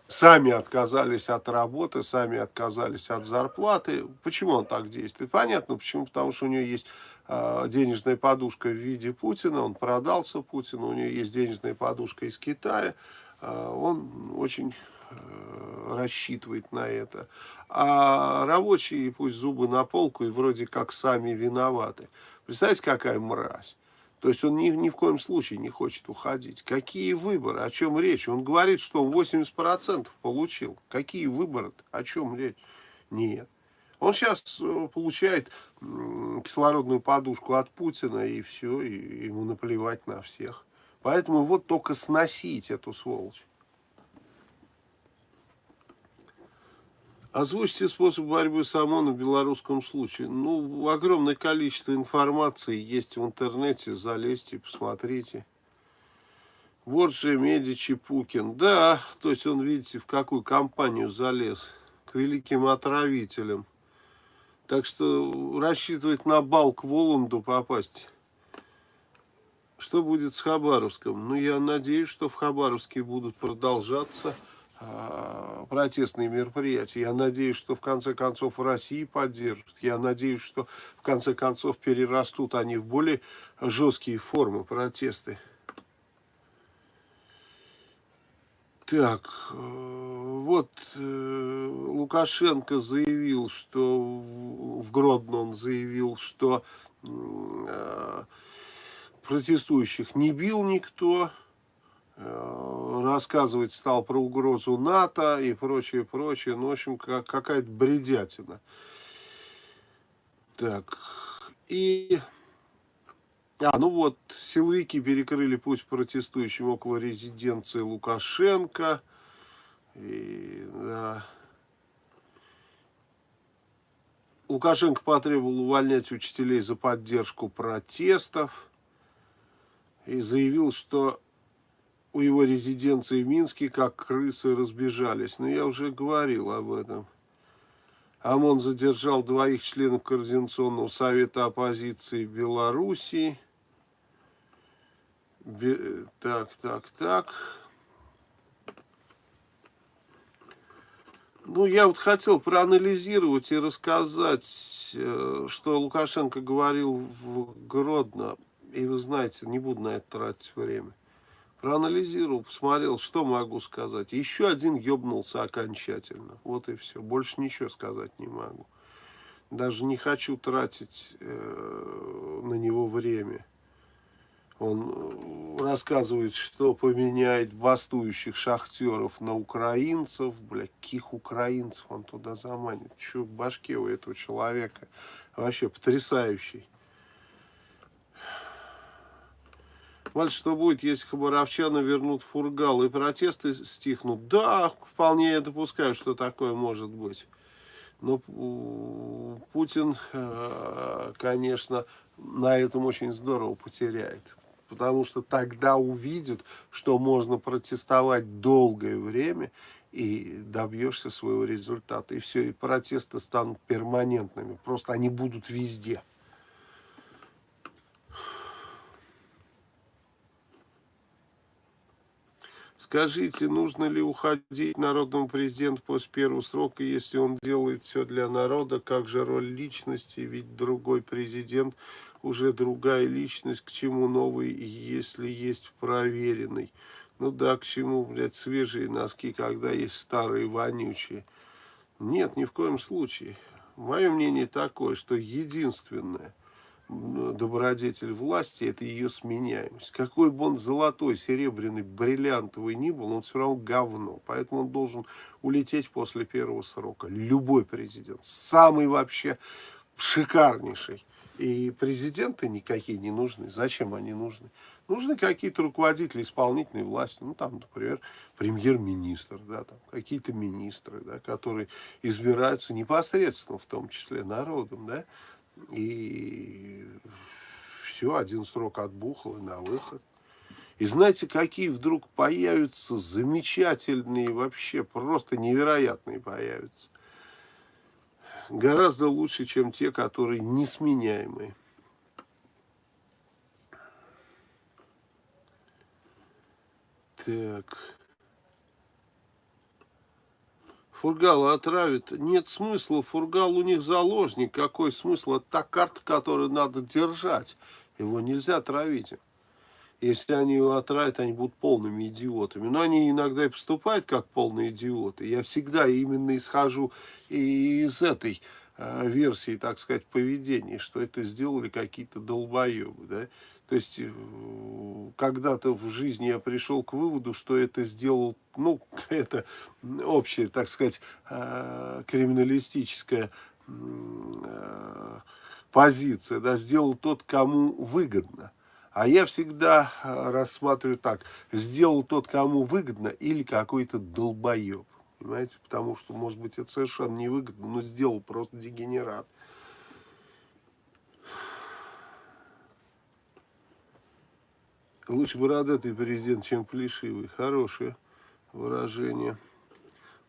сами отказались от работы, сами отказались от зарплаты. Почему он так действует? Понятно, почему. Потому что у него есть э, денежная подушка в виде Путина, он продался Путину, у него есть денежная подушка из Китая, э, он очень э, рассчитывает на это. А рабочие пусть зубы на полку и вроде как сами виноваты. Представляете, какая мразь? То есть он ни, ни в коем случае не хочет уходить. Какие выборы? О чем речь? Он говорит, что он 80% получил. Какие выборы? О чем речь? Нет. Он сейчас э, получает кислородную подушку от Путина, и все, и ему наплевать на всех. Поэтому вот только сносить эту сволочь. Озвучьте способ борьбы с ОМОНом в белорусском случае. Ну, огромное количество информации есть в интернете. Залезьте, посмотрите. Вот же Медичи Пукин. Да, то есть он, видите, в какую компанию залез. К великим отравителям. Так что рассчитывать на бал к Воланду попасть. Что будет с Хабаровском? Ну, я надеюсь, что в Хабаровске будут продолжаться протестные мероприятия. Я надеюсь, что в конце концов в России поддержат. Я надеюсь, что в конце концов перерастут они в более жесткие формы протесты. Так, э, вот э, Лукашенко заявил, что в Гродно он заявил, что э, протестующих не бил никто, рассказывать стал про угрозу НАТО и прочее, прочее. Ну, в общем, как, какая-то бредятина. Так, и... А, ну вот, силовики перекрыли путь протестующим около резиденции Лукашенко. И, да. Лукашенко потребовал увольнять учителей за поддержку протестов. И заявил, что у его резиденции в Минске, как крысы разбежались. Но я уже говорил об этом. ОМОН задержал двоих членов Координационного совета оппозиции Белоруссии. Бе так, так, так. Ну, я вот хотел проанализировать и рассказать, э, что Лукашенко говорил в Гродно. И вы знаете, не буду на это тратить время проанализировал, посмотрел, что могу сказать. Еще один ебнулся окончательно. Вот и все. Больше ничего сказать не могу. Даже не хочу тратить э, на него время. Он э, рассказывает, что поменяет бастующих шахтеров на украинцев. Бля, каких украинцев он туда заманит? Че в башке у этого человека? Вообще потрясающий. Валь, что будет, если хабаровчаны вернут фургал и протесты стихнут? Да, вполне я допускаю, что такое может быть. Но Путин, э, конечно, на этом очень здорово потеряет. Потому что тогда увидят, что можно протестовать долгое время и добьешься своего результата. И все, и протесты станут перманентными. Просто они будут везде. Скажите, нужно ли уходить народному президенту после первого срока, если он делает все для народа? Как же роль личности? Ведь другой президент уже другая личность. К чему новый, если есть проверенный? Ну да, к чему, блядь, свежие носки, когда есть старые вонючие? Нет, ни в коем случае. Мое мнение такое, что единственное, добродетель власти, это ее сменяемость. Какой бы он золотой, серебряный, бриллиантовый ни был, он все равно говно. Поэтому он должен улететь после первого срока. Любой президент. Самый вообще шикарнейший. И президенты никакие не нужны. Зачем они нужны? Нужны какие-то руководители исполнительной власти. Ну, там, например, премьер-министр, да, там, какие-то министры, да, которые избираются непосредственно, в том числе, народом, да. И все, один срок отбухал и на выход. И знаете, какие вдруг появятся замечательные, вообще просто невероятные появятся гораздо лучше, чем те, которые несменяемые. Так. Фургала отравит. Нет смысла. Фургал у них заложник. Какой смысл? Это та карта, которую надо держать. Его нельзя травить. Если они его отравят, они будут полными идиотами. Но они иногда и поступают как полные идиоты. Я всегда именно исхожу из этой э, версии, так сказать, поведения, что это сделали какие-то долбоебы. Да? То есть, э, когда-то в жизни я пришел к выводу, что это сделал, ну, это общая, так сказать, э, криминалистическая позиция, да, сделал тот, кому выгодно. А я всегда э, рассматриваю так, сделал тот, кому выгодно, или какой-то долбоеб. Понимаете? Потому что, может быть, это совершенно невыгодно, но сделал просто дегенерат. Лучше бородатый президент, чем плешивый. Хорошее выражение.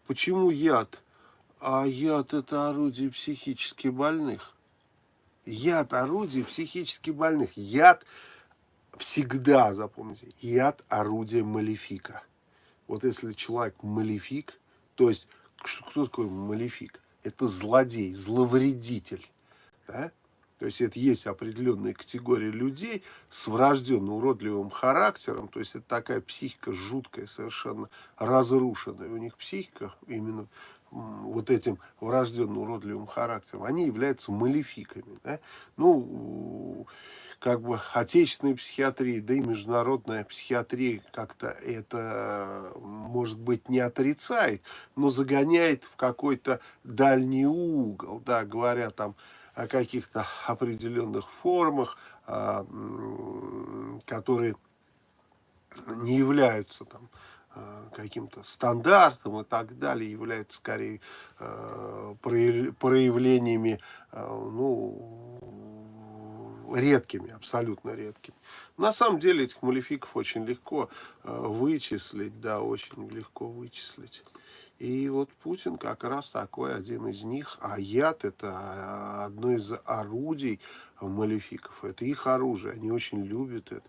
Почему яд? А яд это орудие психически больных. Яд орудие психически больных. Яд всегда, запомните, яд – орудие малефика. Вот если человек малефик, то есть, кто такой малефик? Это злодей, зловредитель. Да? То есть это есть определенная категория людей с врожденно уродливым характером. То есть это такая психика жуткая, совершенно разрушенная. У них психика именно вот этим врожденно уродливым характером, они являются малефиками. Да? Ну, как бы отечественная психиатрия, да и международная психиатрия как-то это, может быть, не отрицает, но загоняет в какой-то дальний угол, да, говоря там о каких-то определенных формах, а, которые не являются там Э, каким-то стандартом и так далее, является скорее э, проявлениями, ну, редкими, абсолютно редкими. На самом деле этих малефиков очень легко вычислить, да, очень легко вычислить. И вот Путин как раз такой один из них, а яд это одно из орудий малефиков, это их оружие, они очень любят это.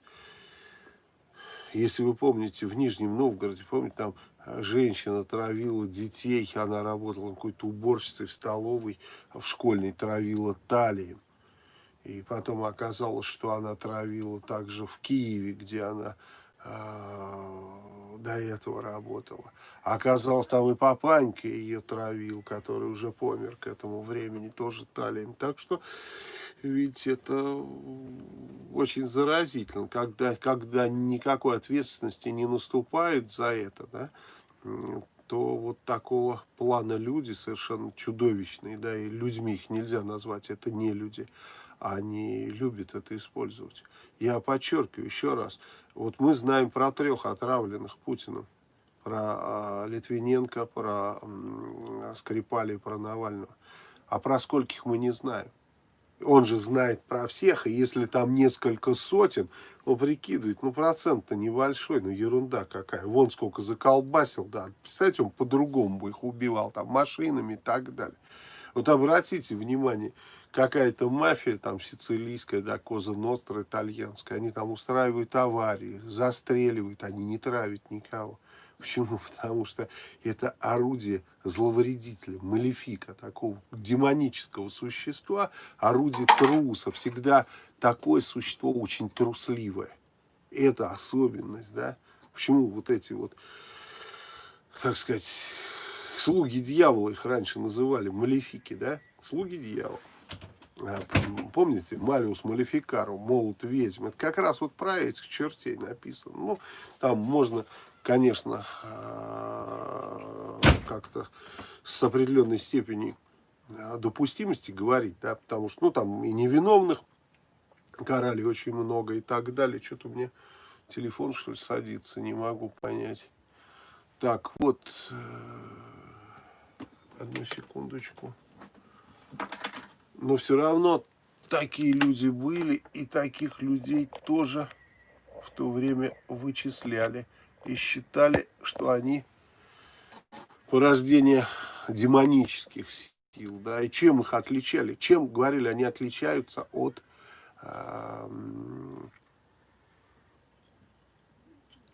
Если вы помните, в Нижнем Новгороде, помните, там женщина травила детей, она работала какой-то уборщицей в столовой, в школьной травила талием. И потом оказалось, что она травила также в Киеве, где она э, до этого работала. Оказалось, там и папанька ее травил, который уже помер к этому времени, тоже талием. Так что ведь это очень заразительно, когда, когда никакой ответственности не наступает за это, да, то вот такого плана люди совершенно чудовищные, да, и людьми их нельзя назвать, это не люди, они любят это использовать. Я подчеркиваю еще раз, вот мы знаем про трех отравленных Путиным, про а, Литвиненко, про Скрипали, про Навального, а про скольких мы не знаем. Он же знает про всех, и если там несколько сотен, он прикидывает, ну процент-то небольшой, ну ерунда какая, вон сколько заколбасил, да, представьте, он по-другому бы их убивал, там, машинами и так далее. Вот обратите внимание, какая-то мафия там сицилийская, да, Коза Ностра, итальянская, они там устраивают аварии, застреливают, они не травят никого. Почему? Потому что это орудие зловредителя, малефика, такого демонического существа, орудие труса, всегда такое существо очень трусливое. Это особенность, да? Почему вот эти вот, так сказать, слуги дьявола их раньше называли, малефики, да? Слуги дьявола. А, помните, Малиус Малефикару, молот ведьм, это как раз вот про этих чертей написано. Ну, там можно конечно, э, как-то с определенной степенью э, допустимости говорить, да, потому что, ну, там и невиновных карали очень много и так далее. Что-то мне телефон, что ли, садится, не могу понять. Так, вот, э, одну секундочку. Но все равно такие люди были, и таких людей тоже в то время вычисляли и считали, что они порождение демонических сил. Да, и чем их отличали? Чем, говорили, они отличаются от э,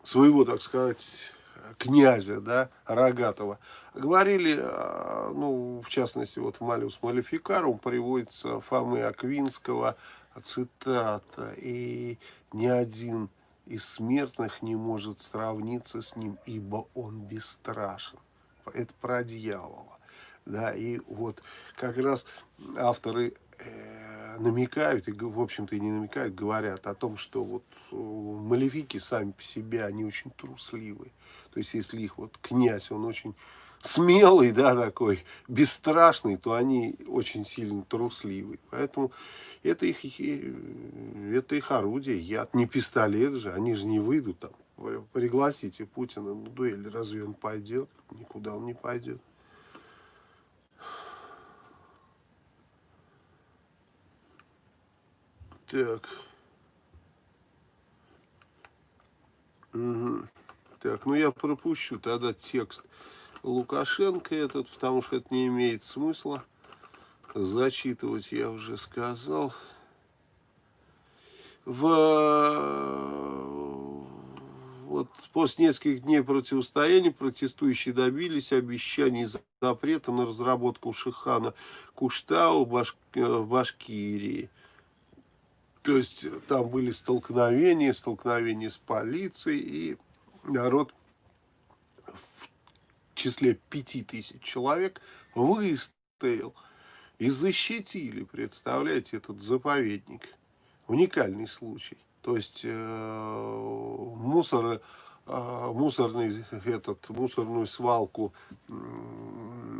своего, так сказать, князя, да, Рогатого. Говорили, э, ну, в частности, вот в Малиус Малификарум приводится Фомы Аквинского цитата, и ни один из смертных не может сравниться с ним, ибо он бесстрашен. Это про дьявола. Да, и вот как раз авторы намекают, и в общем-то и не намекают, говорят о том, что вот э, малевики сами по себе, они очень трусливые. То есть если их вот князь, он очень смелый, да, такой, бесстрашный, то они очень сильно трусливые. Поэтому это их, это их орудие, яд, не пистолет же, они же не выйдут там. Пригласите Путина на дуэль, разве он пойдет? Никуда он не пойдет. Так. Угу. Так, ну я пропущу тогда текст Лукашенко этот, потому что это не имеет смысла зачитывать, я уже сказал. В... Вот после нескольких дней противостояния протестующие добились обещаний запрета на разработку Шихана Куштау в, Баш... в Башкирии. То есть там были столкновения, столкновения с полицией, и народ в числе пяти тысяч человек выстоял и защитили, представляете, этот заповедник. Уникальный случай. То есть э, мусор, э, мусорный, этот, мусорную свалку э,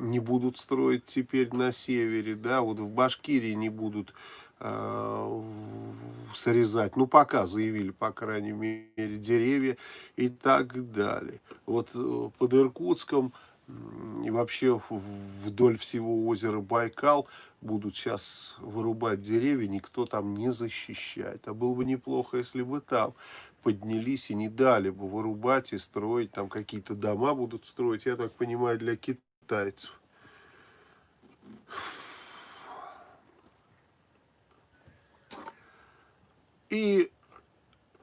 не будут строить теперь на севере, да, вот в Башкирии не будут Э, срезать. Ну, пока заявили, по крайней мере, деревья и так далее. Вот э, под Иркутском и вообще вдоль всего озера Байкал будут сейчас вырубать деревья, никто там не защищает. А было бы неплохо, если бы там поднялись и не дали бы вырубать и строить, там какие-то дома будут строить, я так понимаю, для китайцев. И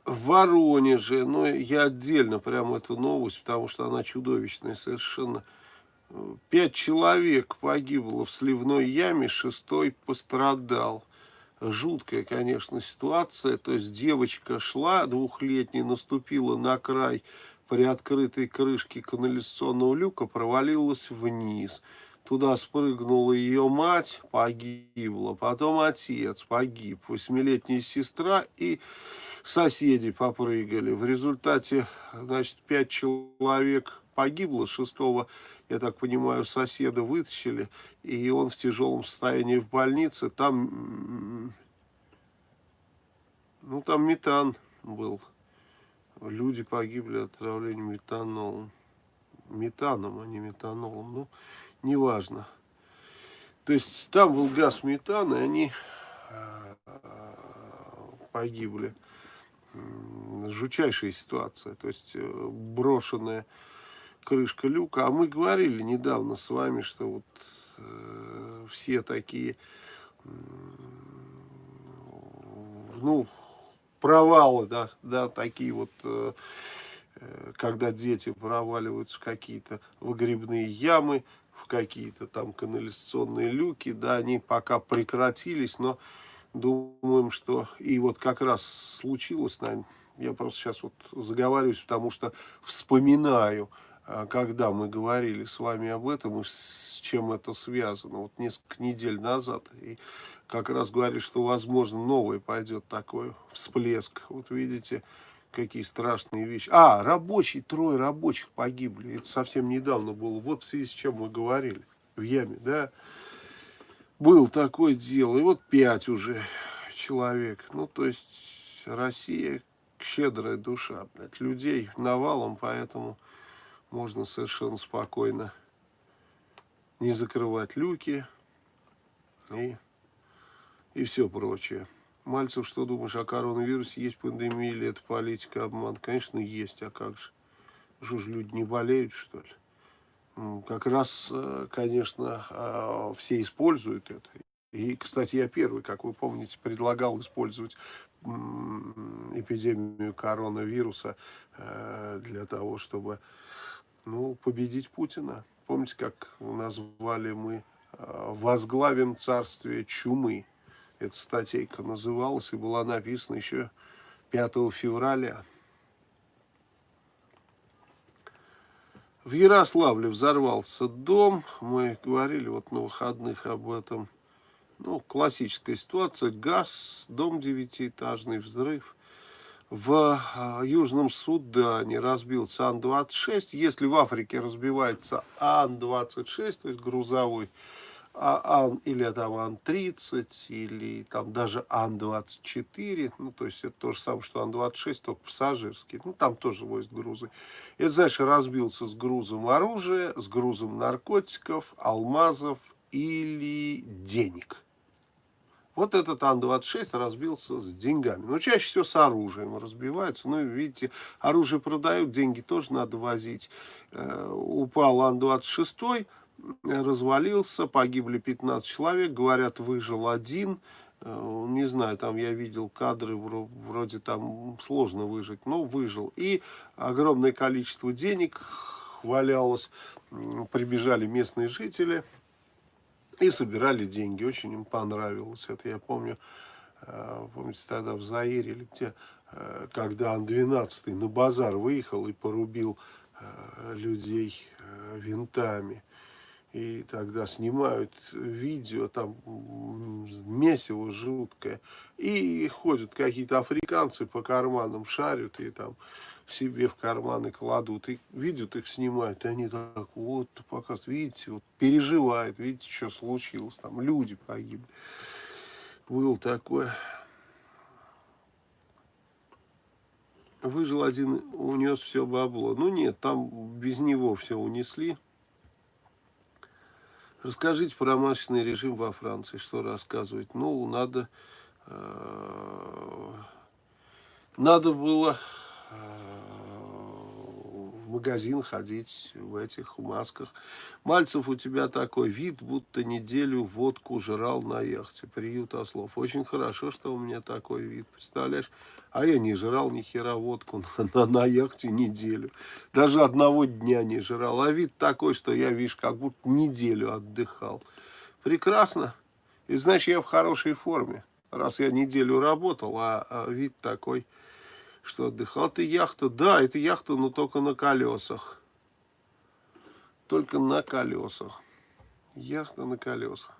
в Воронеже, ну, я отдельно прям эту новость, потому что она чудовищная совершенно. Пять человек погибло в сливной яме, шестой пострадал. Жуткая, конечно, ситуация. То есть девочка шла двухлетняя, наступила на край приоткрытой крышки канализационного люка, провалилась вниз. Туда спрыгнула ее мать, погибла, потом отец погиб, восьмилетняя сестра и соседи попрыгали. В результате, значит, пять человек погибло, шестого, я так понимаю, соседа вытащили, и он в тяжелом состоянии в больнице. Там, ну, там метан был. Люди погибли от отравления метанолом. Метаном, а не метанолом. Ну, неважно. То есть там был газ метана, и они э, погибли. Жучайшая ситуация. То есть э, брошенная крышка люка. А мы говорили недавно с вами, что вот э, все такие, ну, провалы, да, да, такие вот, когда дети проваливаются в какие-то выгребные ямы, в какие-то там канализационные люки, да, они пока прекратились, но думаем, что и вот как раз случилось, наверное, я просто сейчас вот заговариваюсь, потому что вспоминаю, а, когда мы говорили с вами об этом и с чем это связано, вот несколько недель назад, и как раз говорили, что возможно новый пойдет такой всплеск, вот видите, какие страшные вещи. А, рабочие, трое рабочих погибли. Это совсем недавно было. Вот в связи с чем мы говорили в яме, да. Был такое дело, и вот пять уже человек. Ну, то есть Россия щедрая душа, блядь, людей навалом, поэтому можно совершенно спокойно не закрывать люки и, и все прочее. Мальцев, что думаешь о коронавирусе? Есть пандемия или это политика, обман? Конечно, есть, а как же? Что ж, люди не болеют, что ли? Как раз, э, конечно, а, все используют это. И, кстати, я первый, как вы помните, предлагал использовать эпидемию коронавируса э, для того, чтобы ну, победить Путина. Помните, как назвали мы э, «Возглавим царствие чумы». Эта статейка называлась и была написана еще 5 февраля. В Ярославле взорвался дом. Мы говорили вот на выходных об этом. Ну, классическая ситуация. Газ, дом девятиэтажный, взрыв. В а, Южном Судане разбился Ан-26. Если в Африке разбивается Ан-26, то есть грузовой, Ан или там Ан-30, или там даже Ан-24, ну, то есть это то же самое, что Ан-26, только пассажирский, ну, там тоже возят грузы. Это, знаешь, разбился с грузом оружия, с грузом наркотиков, алмазов или денег. Вот этот Ан-26 разбился с деньгами. Но чаще всего с оружием разбиваются. Ну, видите, оружие продают, деньги тоже надо возить. Э, упал Ан-26, развалился, погибли 15 человек, говорят, выжил один. Э, Не знаю, там я видел кадры, вро- вроде там сложно выжить, но выжил. И огромное количество денег валялось, прибежали местные жители и собирали деньги. Очень им понравилось это. Я помню, э, помните, тогда в Заире или где, э, когда Ан-12 на базар выехал и порубил людей винтами. И тогда снимают видео, там месиво жуткое. И ходят какие-то африканцы по карманам, шарят и там себе в карманы кладут. И видят их, снимают. И они так вот показывают, видите, вот переживают, видите, что случилось. Там люди погибли. Был такое. Выжил один, унес все бабло. Ну нет, там без него все унесли. Расскажите про масочный режим во Франции. Что рассказывать? Ну, надо... э, Надо было э, магазин ходить в этих масках. Мальцев, у тебя такой вид, будто неделю водку жрал на яхте. Приют ослов. Очень хорошо, что у меня такой вид. Представляешь? А я не жрал ни хера водку на, на, на яхте неделю. Даже одного дня не жрал. А вид такой, что я, видишь, как будто неделю отдыхал. Прекрасно. И значит, я в хорошей форме. Раз я неделю работал, а, а вид такой, что отдыхал. Это яхта. Да, это яхта, но только на колесах. Только на колесах. Яхта на колесах.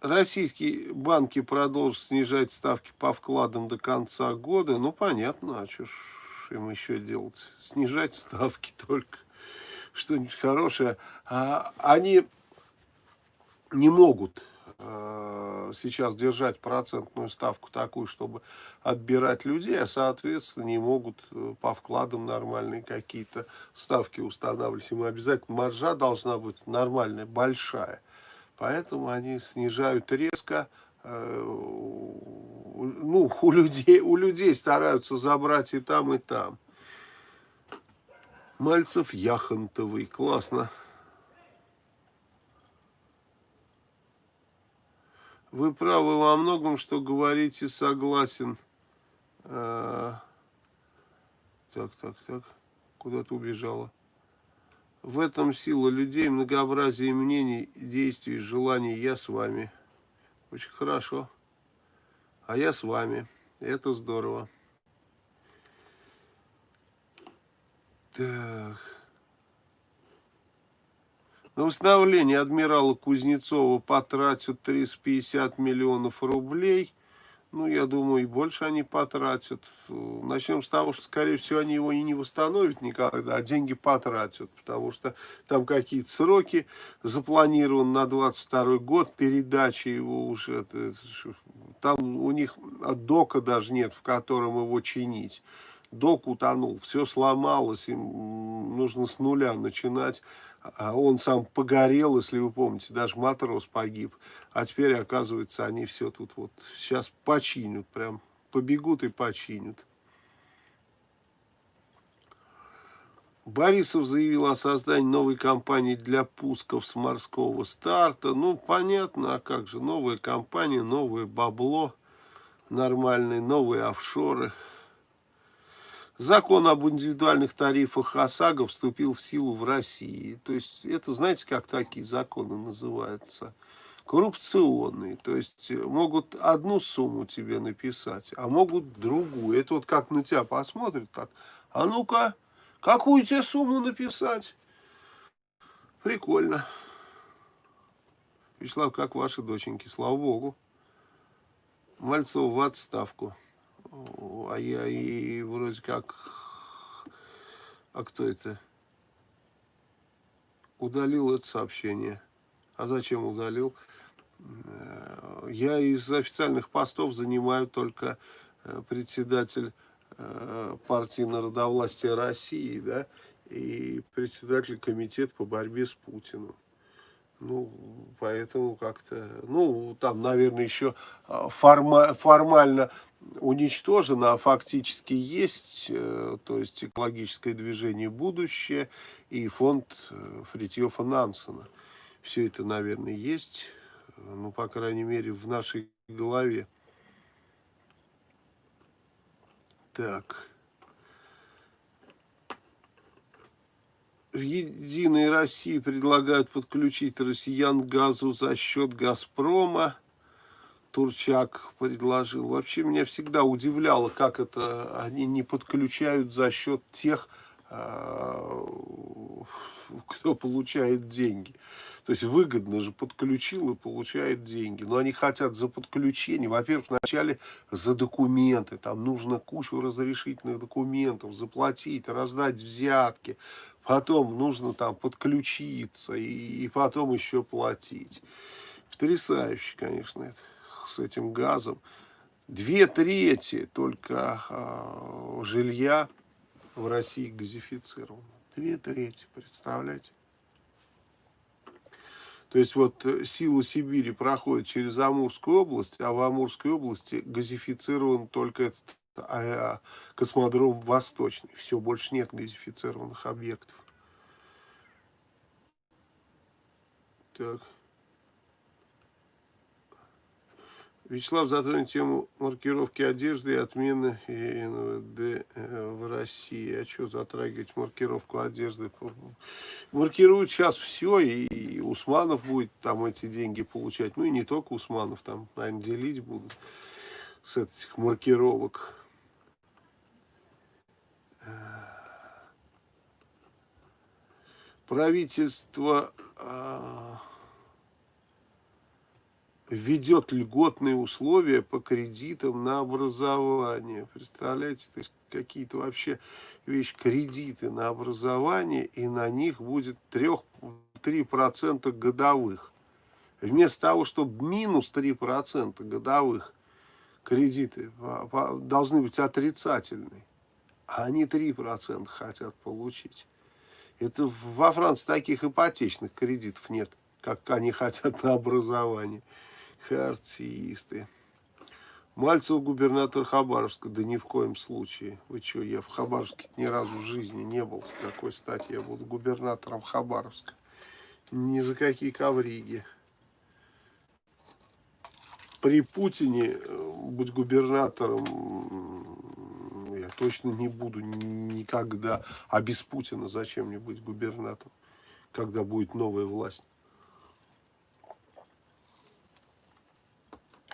Российские банки продолжат снижать ставки по вкладам до конца года. Ну, понятно, а что ж им еще делать? Снижать ставки только. Что-нибудь хорошее. А, они не могут сейчас держать процентную ставку такую, чтобы отбирать людей, а, соответственно, не могут э, по вкладам нормальные какие-то ставки устанавливать. Им обязательно маржа должна быть нормальная, большая. Поэтому они снижают резко. э, Ну, у людей, у людей стараются забрать и там, и там. Мальцев Яхонтовый. Классно. Вы правы во многом, что говорите, согласен. А, Так, так, так. Куда ты убежала? В этом сила людей, многообразие мнений, действий, желаний. Я с вами. Очень хорошо. А я с вами. Это здорово. Так. На восстановление адмирала Кузнецова потратят 350 миллионов рублей. Ну, я думаю, и больше они потратят. Начнем с того, что, скорее всего, они его и не восстановят никогда, а деньги потратят. Потому что там какие-то сроки запланированы на 22 год, передачи его уже. Там у них дока даже нет, в котором его чинить. Док утонул, все сломалось, им нужно с нуля начинать. А он сам погорел, если вы помните, даже матрос погиб. А теперь, оказывается, они все тут вот сейчас починят, прям побегут и починят. Борисов заявил о создании новой компании для пусков с морского старта. Ну, понятно, а как же, новая компания, новое бабло, нормальные, новые офшоры – Закон об индивидуальных тарифах ОСАГО вступил в силу в России. То есть это, знаете, как такие законы называются? Коррупционные. То есть могут одну сумму тебе написать, а могут другую. Это вот как на тебя посмотрят так. А ну-ка, какую тебе сумму написать? Прикольно. Вячеслав, как ваши доченьки? Слава Богу. Мальцев в отставку а я и вроде как... А кто это? Удалил это сообщение. А зачем удалил? Э, я из официальных постов занимаю только э, председатель э, партии народовластия России, да, и председатель комитета по борьбе с Путиным. Ну, поэтому как-то, ну, там, наверное, еще форма, формально уничтожено, а фактически есть, э, то есть экологическое движение «Будущее» и фонд э, Фритьёфа Нансена. Все это, наверное, есть, ну, по крайней мере, в нашей голове. Так. В «Единой России» предлагают подключить россиян к газу за счет «Газпрома». Турчак предложил. Вообще меня всегда удивляло, как это они не подключают за счет тех, а, кто получает деньги. То есть выгодно же подключил и получает деньги. Но они хотят за подключение. Во-первых, вначале за документы. Там нужно кучу разрешительных документов заплатить, раздать взятки. Потом нужно там подключиться и, и потом еще платить. Потрясающе, конечно, это с этим газом. Две трети только э, жилья в России газифицировано. Две трети, представляете? То есть вот э, сила Сибири проходит через Амурскую область, а в Амурской области газифицирован только этот а, космодром Восточный. Все, больше нет газифицированных объектов. Так. Вячеслав затронет тему маркировки одежды и отмены НВД э, в России. А что затрагивать маркировку одежды? Маркируют сейчас все, и Усманов будет там эти деньги получать. Ну и не только Усманов, там, наверное, делить будут с этих маркировок. Правительство... А, введет льготные условия по кредитам на образование. Представляете, то есть какие-то вообще вещи, кредиты на образование, и на них будет 3% годовых. Вместо того, чтобы минус 3% годовых кредиты должны быть отрицательные, а они 3% хотят получить. Это во Франции таких ипотечных кредитов нет, как они хотят на образование. Артисты. Мальцев губернатор Хабаровска. Да ни в коем случае. Вы что, я в Хабаровске ни разу в жизни не был. С какой стати я буду губернатором Хабаровска? Ни за какие ковриги. При Путине э, быть губернатором точно не буду никогда. А без Путина зачем мне быть губернатором, когда будет новая власть?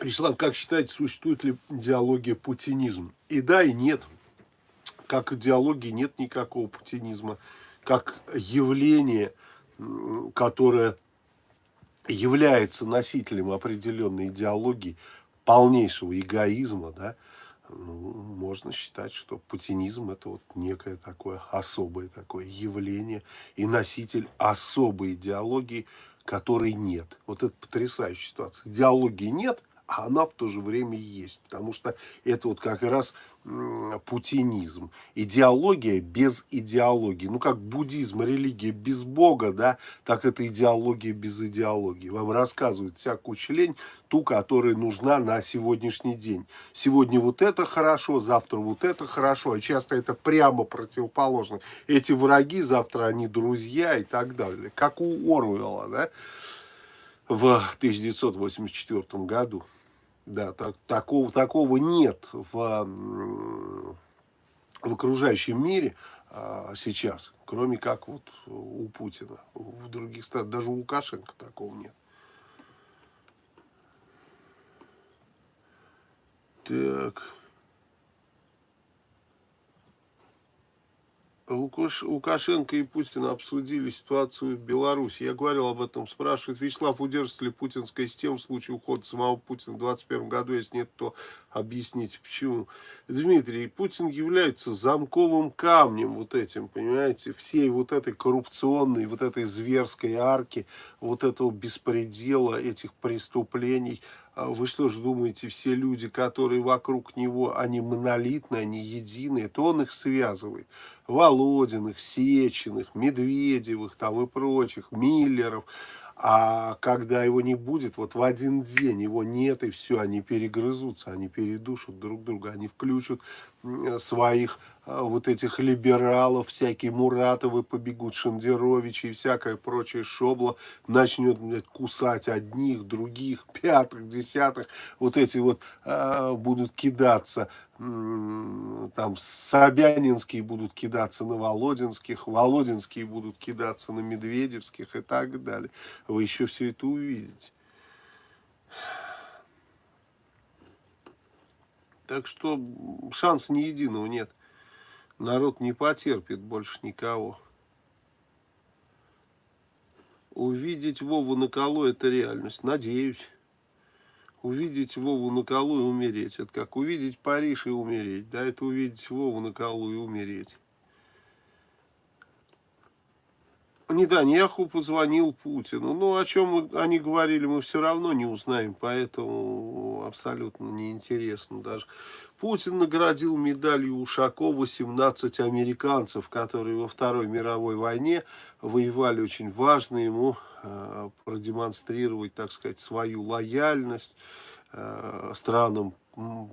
Вячеслав, как считаете, существует ли идеология путинизм? И да, и нет. Как идеологии нет никакого путинизма. Как явление, которое является носителем определенной идеологии, полнейшего эгоизма, да, ну, можно считать, что путинизм это вот некое такое особое такое явление и носитель особой идеологии, которой нет. Вот это потрясающая ситуация. Идеологии нет, а она в то же время есть. Потому что это вот как раз путинизм. Идеология без идеологии. Ну, как буддизм, религия без Бога, да, так это идеология без идеологии. Вам рассказывают всякую члень, ту, которая нужна на сегодняшний день. Сегодня вот это хорошо, завтра вот это хорошо, а часто это прямо противоположно. Эти враги, завтра они друзья и так далее. Как у Оруэлла, да, в 1984 году. Да, так, такого, такого нет в, в окружающем мире а, сейчас, кроме как вот у Путина. В других странах, даже у Лукашенко такого нет. Так. Лукашенко и Путин обсудили ситуацию в Беларуси. Я говорил об этом, спрашивает Вячеслав, удержится ли путинская система в случае ухода самого Путина в 2021 году, если нет, то объясните, почему. Дмитрий, Путин является замковым камнем вот этим, понимаете, всей вот этой коррупционной, вот этой зверской арки, вот этого беспредела, этих преступлений, вы что же думаете, все люди, которые вокруг него, они монолитные, они единые, то он их связывает. Володиных, Сеченых, Медведевых там и прочих, Миллеров. А когда его не будет, вот в один день его нет, и все, они перегрызутся, они передушат друг друга, они включат своих а, вот этих либералов, всякие Муратовы побегут, Шендеровичи и всякое прочее шобло, начнет блядь, кусать одних, других, пятых, десятых, вот эти вот э, будут кидаться, э, там Собянинские будут кидаться на Володинских, Володинские будут кидаться на Медведевских и так далее. Вы еще все это увидите. Так что шанса ни единого нет. Народ не потерпит больше никого. Увидеть Вову на колу – это реальность. Надеюсь. Увидеть Вову на колу и умереть. Это как увидеть Париж и умереть. Да, это увидеть Вову на колу и умереть. Нетаньяху позвонил Путину. Ну, о чем они говорили, мы все равно не узнаем, поэтому абсолютно неинтересно даже. Путин наградил медалью Ушакова 17 американцев, которые во Второй мировой войне воевали очень важно ему э, продемонстрировать, так сказать, свою лояльность э, странам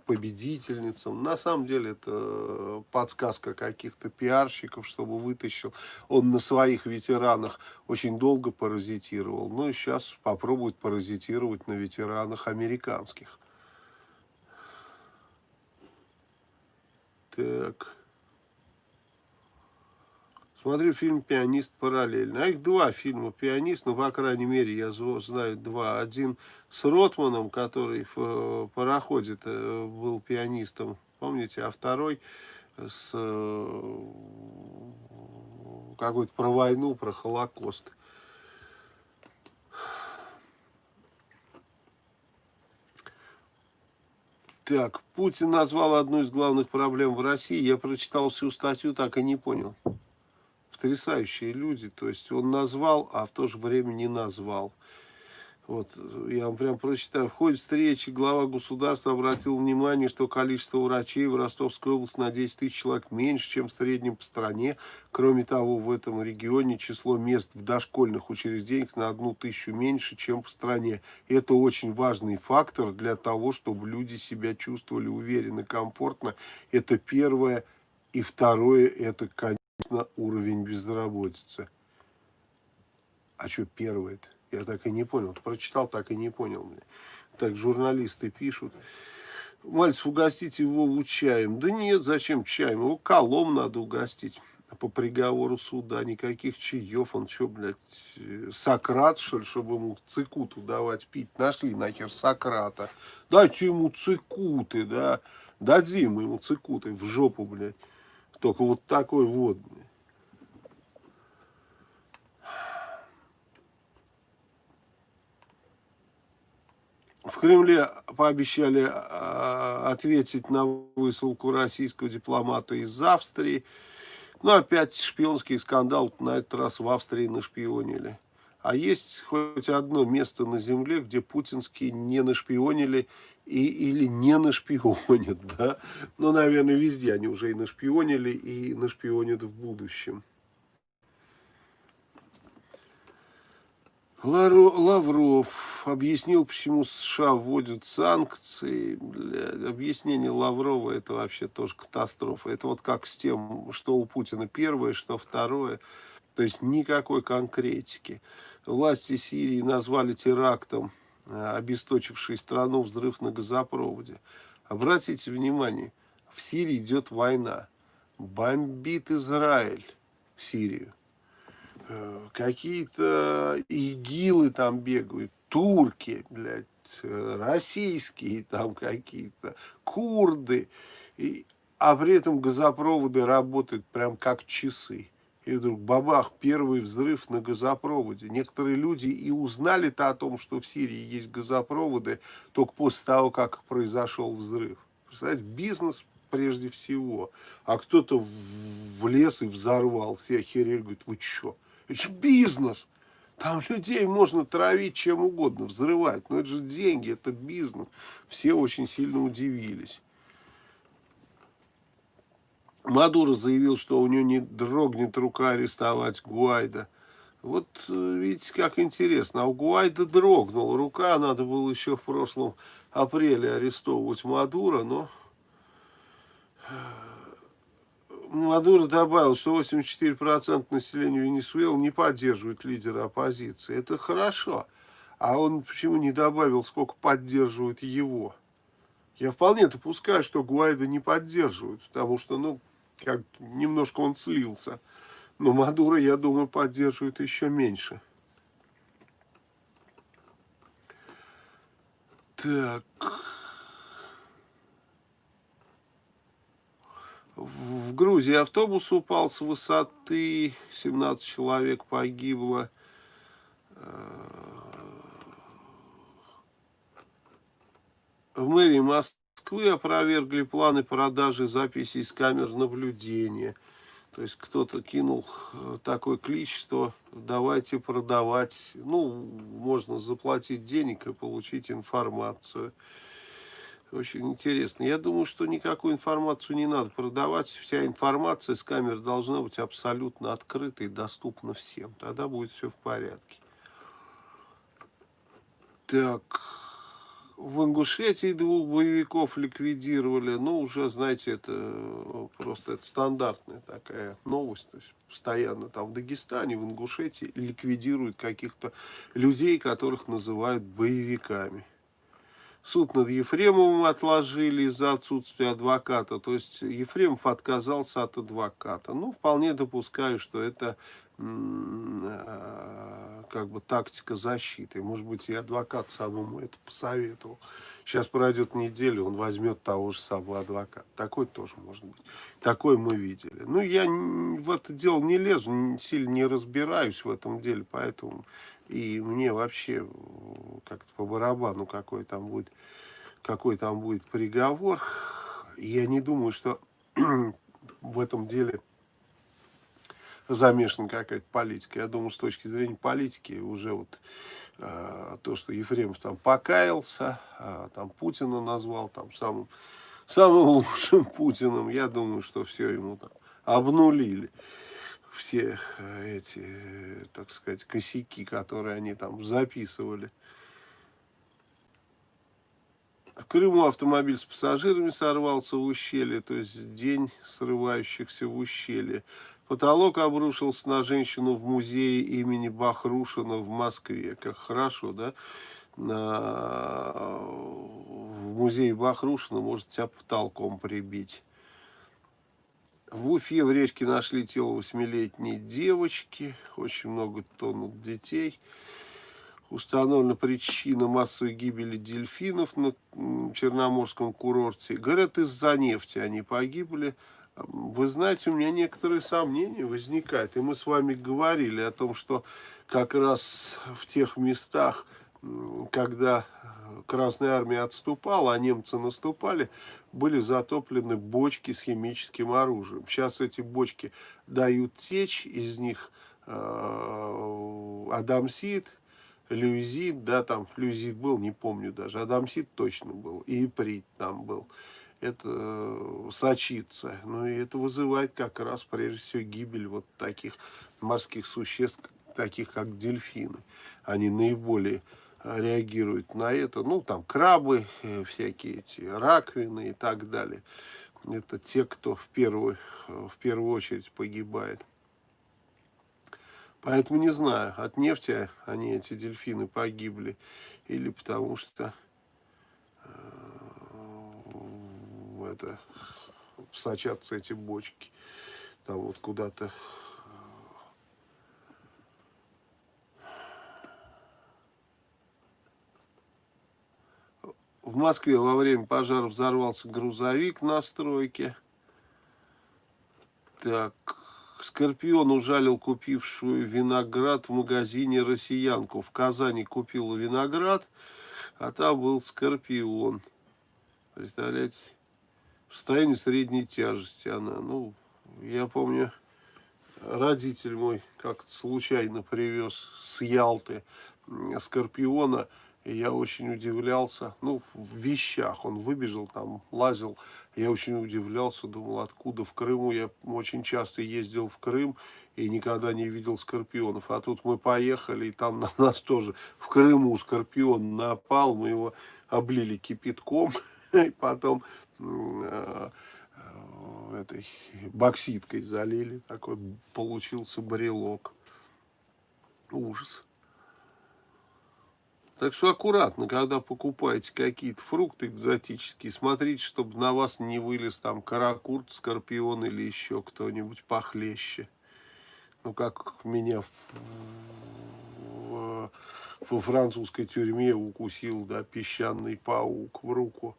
победительницам. На самом деле это подсказка каких-то пиарщиков, чтобы вытащил. Он на своих ветеранах очень долго паразитировал. Ну и сейчас попробует паразитировать на ветеранах американских. Так. Смотрю фильм «Пианист» параллельно. А их два фильма «Пианист», ну, по крайней мере, я знаю два. Один с Ротманом, который в э, пароходе был пианистом, помните, а второй с э, какой-то про войну, про Холокост. Так, Путин назвал одну из главных проблем в России. Я прочитал всю статью, так и не понял потрясающие люди. То есть он назвал, а в то же время не назвал. Вот, я вам прям прочитаю. В ходе встречи глава государства обратил внимание, что количество врачей в Ростовской области на 10 тысяч человек меньше, чем в среднем по стране. Кроме того, в этом регионе число мест в дошкольных учреждениях на одну тысячу меньше, чем по стране. Это очень важный фактор для того, чтобы люди себя чувствовали уверенно, комфортно. Это первое. И второе, это, конечно, на уровень безработицы. А что первое-то? Я так и не понял. Ты прочитал, так и не понял. Мне. Так журналисты пишут. Мальцев, угостить его чаем. Да нет, зачем чаем? Его колом надо угостить. По приговору суда никаких чаев. Он что, блядь, Сократ, что ли, чтобы ему цикуту давать пить? Нашли нахер Сократа. Дайте ему цикуты, да. Дадим ему цикуты в жопу, блядь. Только вот такой вот. В Кремле пообещали а, ответить на высылку российского дипломата из Австрии. Но опять шпионский скандал, на этот раз в Австрии нашпионили. А есть хоть одно место на земле, где путинские не нашпионили и, или не нашпионят, да? Ну, наверное, везде они уже и нашпионили, и нашпионят в будущем. Лавров объяснил, почему США вводят санкции. Бля, объяснение Лаврова это вообще тоже катастрофа. Это вот как с тем, что у Путина первое, что второе. То есть никакой конкретики. Власти Сирии назвали терактом, э, обесточивший страну взрыв на газопроводе. Обратите внимание, в Сирии идет война. Бомбит Израиль Сирию. Э, какие-то игилы там бегают, турки, блядь, э, российские там какие-то, курды, и, а при этом газопроводы работают прям как часы. И вдруг бабах, первый взрыв на газопроводе. Некоторые люди и узнали-то о том, что в Сирии есть газопроводы, только после того, как произошел взрыв. Представляете, бизнес прежде всего. А кто-то влез и взорвал. Все охерели, говорят, вы что? Это же бизнес. Там людей можно травить чем угодно, взрывать. Но это же деньги, это бизнес. Все очень сильно удивились. Мадуро заявил, что у него не дрогнет рука арестовать Гуайда. Вот э, видите, как интересно. А у Гуайда дрогнула рука. Надо было еще в прошлом апреле арестовывать Мадуро, но э, Мадуро добавил, что 84% населения Венесуэлы не поддерживают лидера оппозиции. Это хорошо. А он почему не добавил, сколько поддерживают его? Я вполне допускаю, что Гуайда не поддерживают, потому что, ну, как немножко он слился. Но Мадуро, я думаю, поддерживает еще меньше. Так... В Грузии автобус упал с высоты, 17 человек погибло. В мэрии Москвы опровергли планы продажи записей с камер наблюдения. То есть кто-то кинул э, такой клич, что давайте продавать, ну, можно заплатить денег и получить информацию. Очень интересно. Я думаю, что никакую информацию не надо продавать. Вся информация с камер должна быть абсолютно открыта и доступна всем. Тогда будет все в порядке. Так, в Ингушетии двух боевиков ликвидировали. Ну, уже, знаете, это просто это стандартная такая новость. То есть постоянно там в Дагестане, в Ингушетии ликвидируют каких-то людей, которых называют боевиками. Суд над Ефремовым отложили из-за отсутствия адвоката. То есть Ефремов отказался от адвоката. Ну, вполне допускаю, что это э, как бы тактика защиты. Может быть, и адвокат самому это посоветовал. Сейчас пройдет неделя, он возьмет того же самого адвоката. Такой тоже может быть. Такой мы видели. Ну, я в это дело не лезу, сильно не разбираюсь в этом деле, поэтому и мне вообще как-то по барабану, какой там будет, какой там будет приговор. Я не думаю, что в этом деле замешана какая-то политика. Я думаю, с точки зрения политики уже вот э, то, что Ефремов там покаялся, э, там Путина назвал там самым, самым лучшим Путиным, я думаю, что все ему там обнулили все э, эти, э, так сказать, косяки, которые они там записывали. В Крыму автомобиль с пассажирами сорвался в ущелье, то есть день срывающихся в ущелье. Потолок обрушился на женщину в музее имени Бахрушина в Москве. Как хорошо, да? На... В музее Бахрушина может тебя потолком прибить. В Уфе в речке нашли тело восьмилетней девочки. Очень много тонут детей. Установлена причина массовой гибели дельфинов на Черноморском курорте. Говорят, из-за нефти они погибли. Вы знаете, у меня некоторые сомнения возникают. И мы с вами говорили о том, что как раз в тех местах, когда Красная Армия отступала, а немцы наступали, были затоплены бочки с химическим оружием. Сейчас эти бочки дают течь, из них э, адамсит, люзит, да, там люзит был, не помню даже, адамсит точно был, и иприт там был. Это э, сочится. Ну и это вызывает как раз прежде всего гибель вот таких морских существ, таких как дельфины. Они наиболее реагируют на это. Ну, там крабы, э, всякие эти раковины и так далее. Это те, кто в первую, в первую очередь погибает. Поэтому не знаю, от нефти они, эти дельфины, погибли, или потому что э, это, сочатся эти бочки. Там вот куда-то В Москве во время пожара взорвался грузовик на стройке. Так, Скорпион ужалил купившую виноград в магазине россиянку. В Казани купила виноград, а там был Скорпион. Представляете? В состоянии средней тяжести она. Ну, я помню, родитель мой как-то случайно привез с Ялты Скорпиона. И я очень удивлялся, ну, в вещах, он выбежал там, лазил, я очень удивлялся, думал, откуда в Крыму, я очень часто ездил в Крым и никогда не видел скорпионов, а тут мы поехали, и там на нас тоже в Крыму скорпион напал, мы его облили кипятком, и потом этой бокситкой залили, такой получился брелок, ужас. Так что аккуратно, когда покупаете какие-то фрукты экзотические, смотрите, чтобы на вас не вылез там каракурт, скорпион или еще кто-нибудь похлеще. Ну, как меня в, в, во французской тюрьме укусил, да, песчаный паук в руку.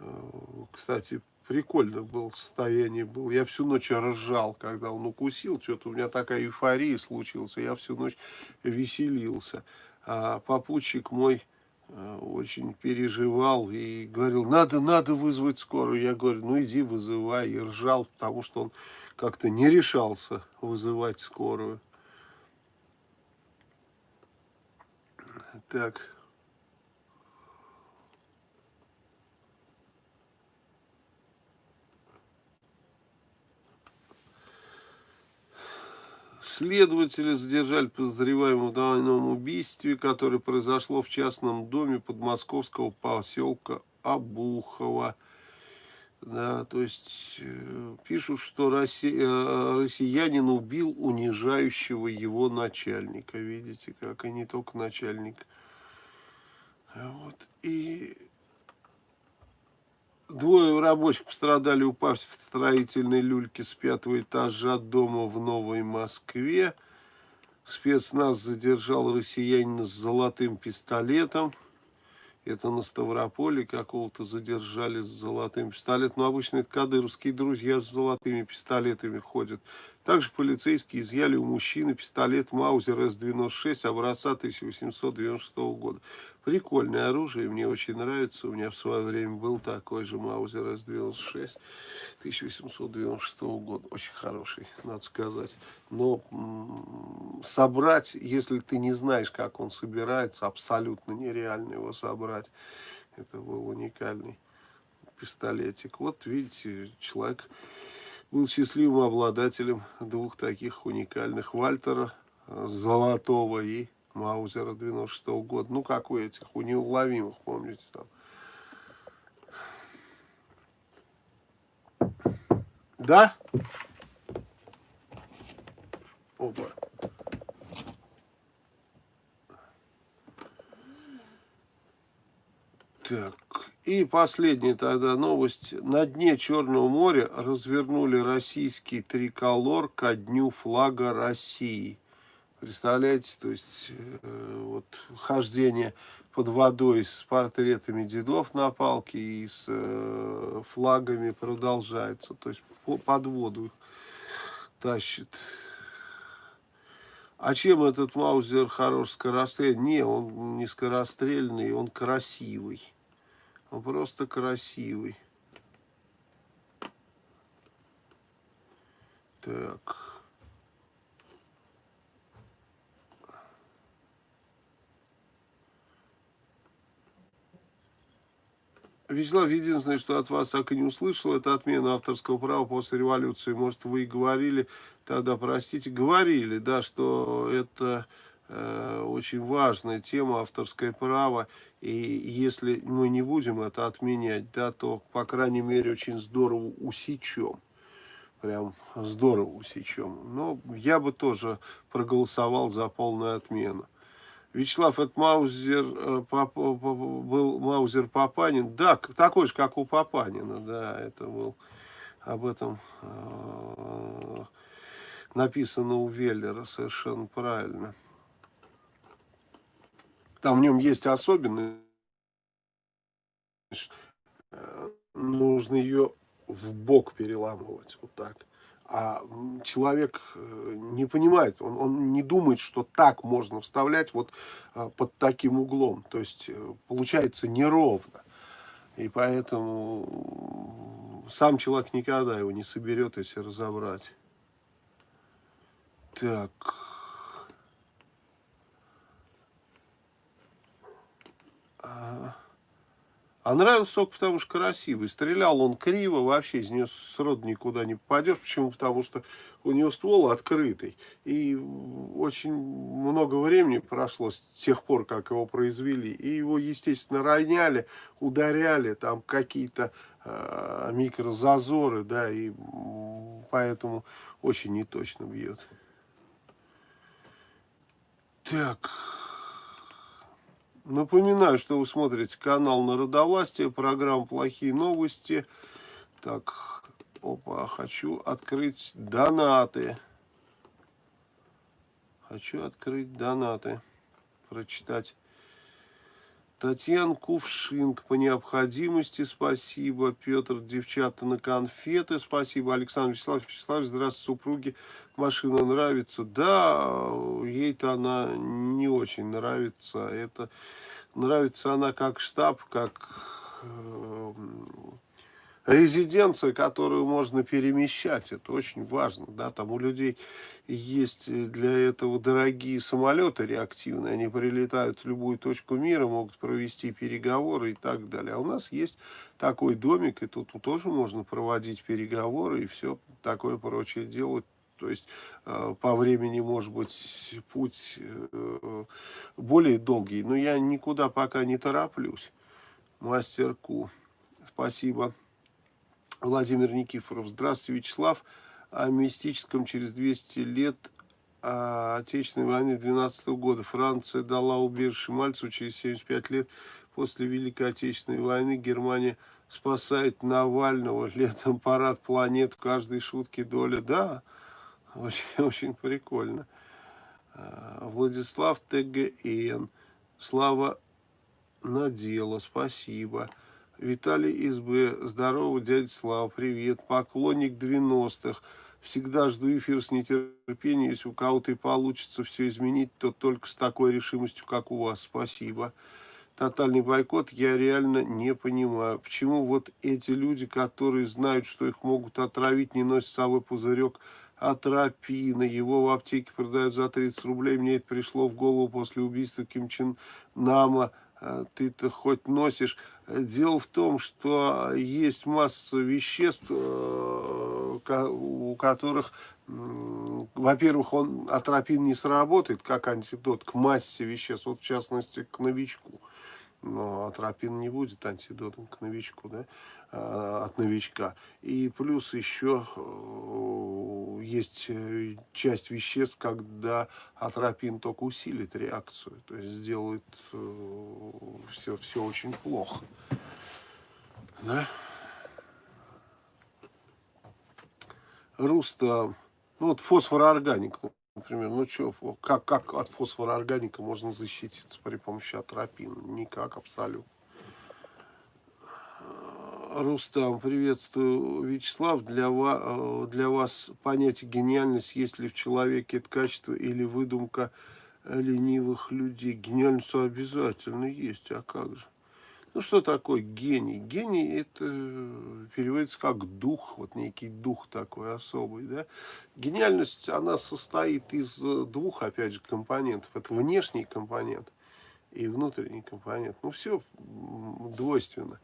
Э, кстати, прикольно было состояние был. Я всю ночь ржал, когда он укусил. Что-то у меня такая эйфория случилась. Я всю ночь веселился а попутчик мой э, очень переживал и говорил, надо, надо вызвать скорую. Я говорю, ну иди вызывай. И ржал, потому что он как-то не решался вызывать скорую. Так. Следователи задержали подозреваемого в данном убийстве, которое произошло в частном доме подмосковского поселка Обухова. Да, то есть э, пишут, что э, россиянин убил унижающего его начальника. Видите, как и не только начальник. Вот. И Двое рабочих пострадали, упав в строительной люльке с пятого этажа дома в Новой Москве. Спецназ задержал россиянина с золотым пистолетом. Это на Ставрополе какого-то задержали с золотым пистолетом. Но обычно это кадыровские друзья с золотыми пистолетами ходят. Также полицейские изъяли у мужчины пистолет Маузер С-96 образца 1896 года. Прикольное оружие, мне очень нравится. У меня в свое время был такой же Маузер С-96 1896 года. Очень хороший, надо сказать. Но собрать, если ты не знаешь, как он собирается, абсолютно нереально его собрать. Это был уникальный пистолетик. Вот видите, человек был счастливым обладателем двух таких уникальных Вальтера, э, Золотого и Маузера 96 -го года. Ну, как у этих, у неуловимых, помните, там. Да? Опа. Так, и последняя тогда новость. На дне Черного моря развернули российский триколор ко дню флага России. Представляете, то есть э, вот хождение под водой с портретами дедов на палке и с э, флагами продолжается. То есть по, под воду тащит. А чем этот Маузер хорош скорострельный? Не, он не скорострельный, он красивый. Он просто красивый. Так. Вячеслав, единственное, что от вас так и не услышал, это отмена авторского права после революции. Может, вы и говорили тогда, простите, говорили, да, что это э, очень важная тема, авторское право, и если мы не будем это отменять, да, то, по крайней мере, очень здорово усечем. Прям здорово усечем. Но я бы тоже проголосовал за полную отмену. Вячеслав, это Маузер, э, Пап, был Маузер Папанин. Да, такой же, как у Папанина, да, это был, об этом э, написано у Веллера, совершенно правильно. Там в нем есть особенность, э, нужно ее в бок переламывать, вот так а человек э, не понимает, он, он не думает, что так можно вставлять вот а, под таким углом. То есть э, получается неровно. И поэтому сам человек никогда его не соберет, если разобрать. Так. А... Нравился только потому, что красивый. Стрелял он криво, вообще из нее сроду никуда не попадешь. Почему? Потому что у него ствол открытый. И очень много времени прошло с тех пор, как его произвели. И его, естественно, роняли, ударяли, там какие-то э, микрозазоры, да, и поэтому очень неточно бьет. Так... Напоминаю, что вы смотрите канал Народовластие, программа «Плохие новости». Так, опа, хочу открыть донаты. Хочу открыть донаты, прочитать. Татьяна Кувшинг, по необходимости, спасибо. Петр, девчата на конфеты, спасибо. Александр Вячеслав, Вячеслав, здравствуйте, супруги. Машина нравится. Да, ей-то она не очень нравится. Это нравится она как штаб, как э, резиденция, которую можно перемещать. Это очень важно. Да? Там у людей есть для этого дорогие самолеты реактивные. Они прилетают в любую точку мира, могут провести переговоры и так далее. А у нас есть такой домик, и тут тоже можно проводить переговоры и все такое прочее делать. То есть э, по времени, может быть, путь э, более долгий. Но я никуда пока не тороплюсь. Мастерку. Спасибо. Владимир Никифоров. Здравствуйте, Вячеслав. О мистическом через 200 лет Отечественной войны 12 -го года. Франция дала убежище Мальцеву через 75 лет после Великой Отечественной войны. Германия спасает Навального. Летом парад планет в каждой шутке доля. Да, очень, очень прикольно. Владислав ТГН. Слава Надела. Спасибо. Виталий СБ, здорово, дядя Слава, привет, поклонник 90-х, всегда жду эфир с нетерпением, если у кого-то и получится все изменить, то только с такой решимостью, как у вас, спасибо. Тотальный бойкот. Я реально не понимаю, почему вот эти люди, которые знают, что их могут отравить, не носят с собой пузырек атропина, его в аптеке продают за 30 рублей, мне это пришло в голову после убийства Ким Чен Нама, а, ты-то хоть носишь. Дело в том, что есть масса веществ, э, у которых, во-первых, он атропин не сработает как антидот к массе веществ, вот в частности к новичку. Но атропин не будет антидотом к новичку, да? Э, от новичка. И плюс еще э, есть э, часть веществ, когда атропин только усилит реакцию, то есть сделает все, все очень плохо. Да? Руста, ну вот фосфороорганик, например, ну что, как, как от фосфороорганика можно защититься при помощи атропина? Никак абсолютно. Рустам, приветствую. Вячеслав, для вас, для вас понятие гениальность, есть ли в человеке это качество или выдумка ленивых людей? Гениальность обязательно есть, а как же? Ну, что такое гений? Гений это переводится как дух, вот некий дух такой особый, да. Гениальность, она состоит из двух, опять же, компонентов. Это внешний компонент и внутренний компонент. Ну, все двойственно.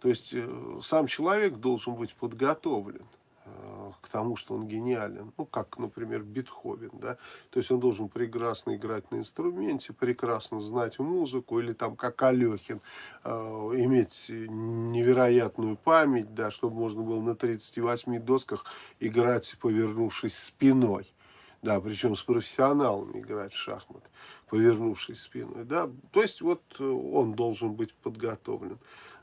То есть, э, сам человек должен быть подготовлен э, к тому, что он гениален. Ну, как, например, Бетховен, да. То есть, он должен прекрасно играть на инструменте, прекрасно знать музыку, или там, как Алехин, э, иметь невероятную память, да, чтобы можно было на 38 досках играть, повернувшись спиной. Да, причем с профессионалами играть в шахматы, повернувшись спиной. Да. То есть, вот он должен быть подготовлен.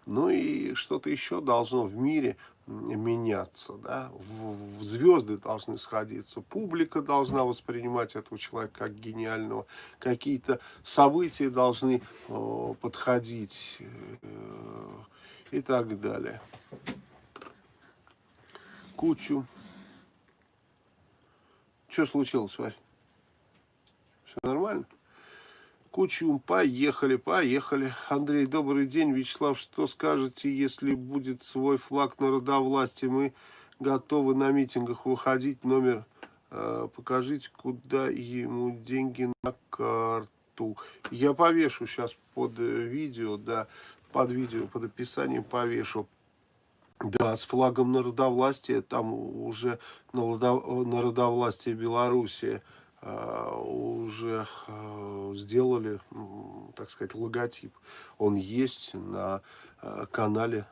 Ну и что-то еще должно в мире меняться, да, в, в звезды должны сходиться, публика должна воспринимать этого человека как гениального, какие-то события должны э, подходить э, и так далее. Кучу. Что случилось, Варь? Все нормально? Кучум, поехали, поехали. Андрей, добрый день. Вячеслав, что скажете, если будет свой флаг народовластия? Мы готовы на митингах выходить. Номер э, покажите, куда ему деньги на карту. Я повешу сейчас под э, видео, да, под видео, под описанием повешу. Да, с флагом народовластия, там уже народовластие Белоруссии. Э, уже э, сделали, так сказать, логотип. Он есть на э, канале,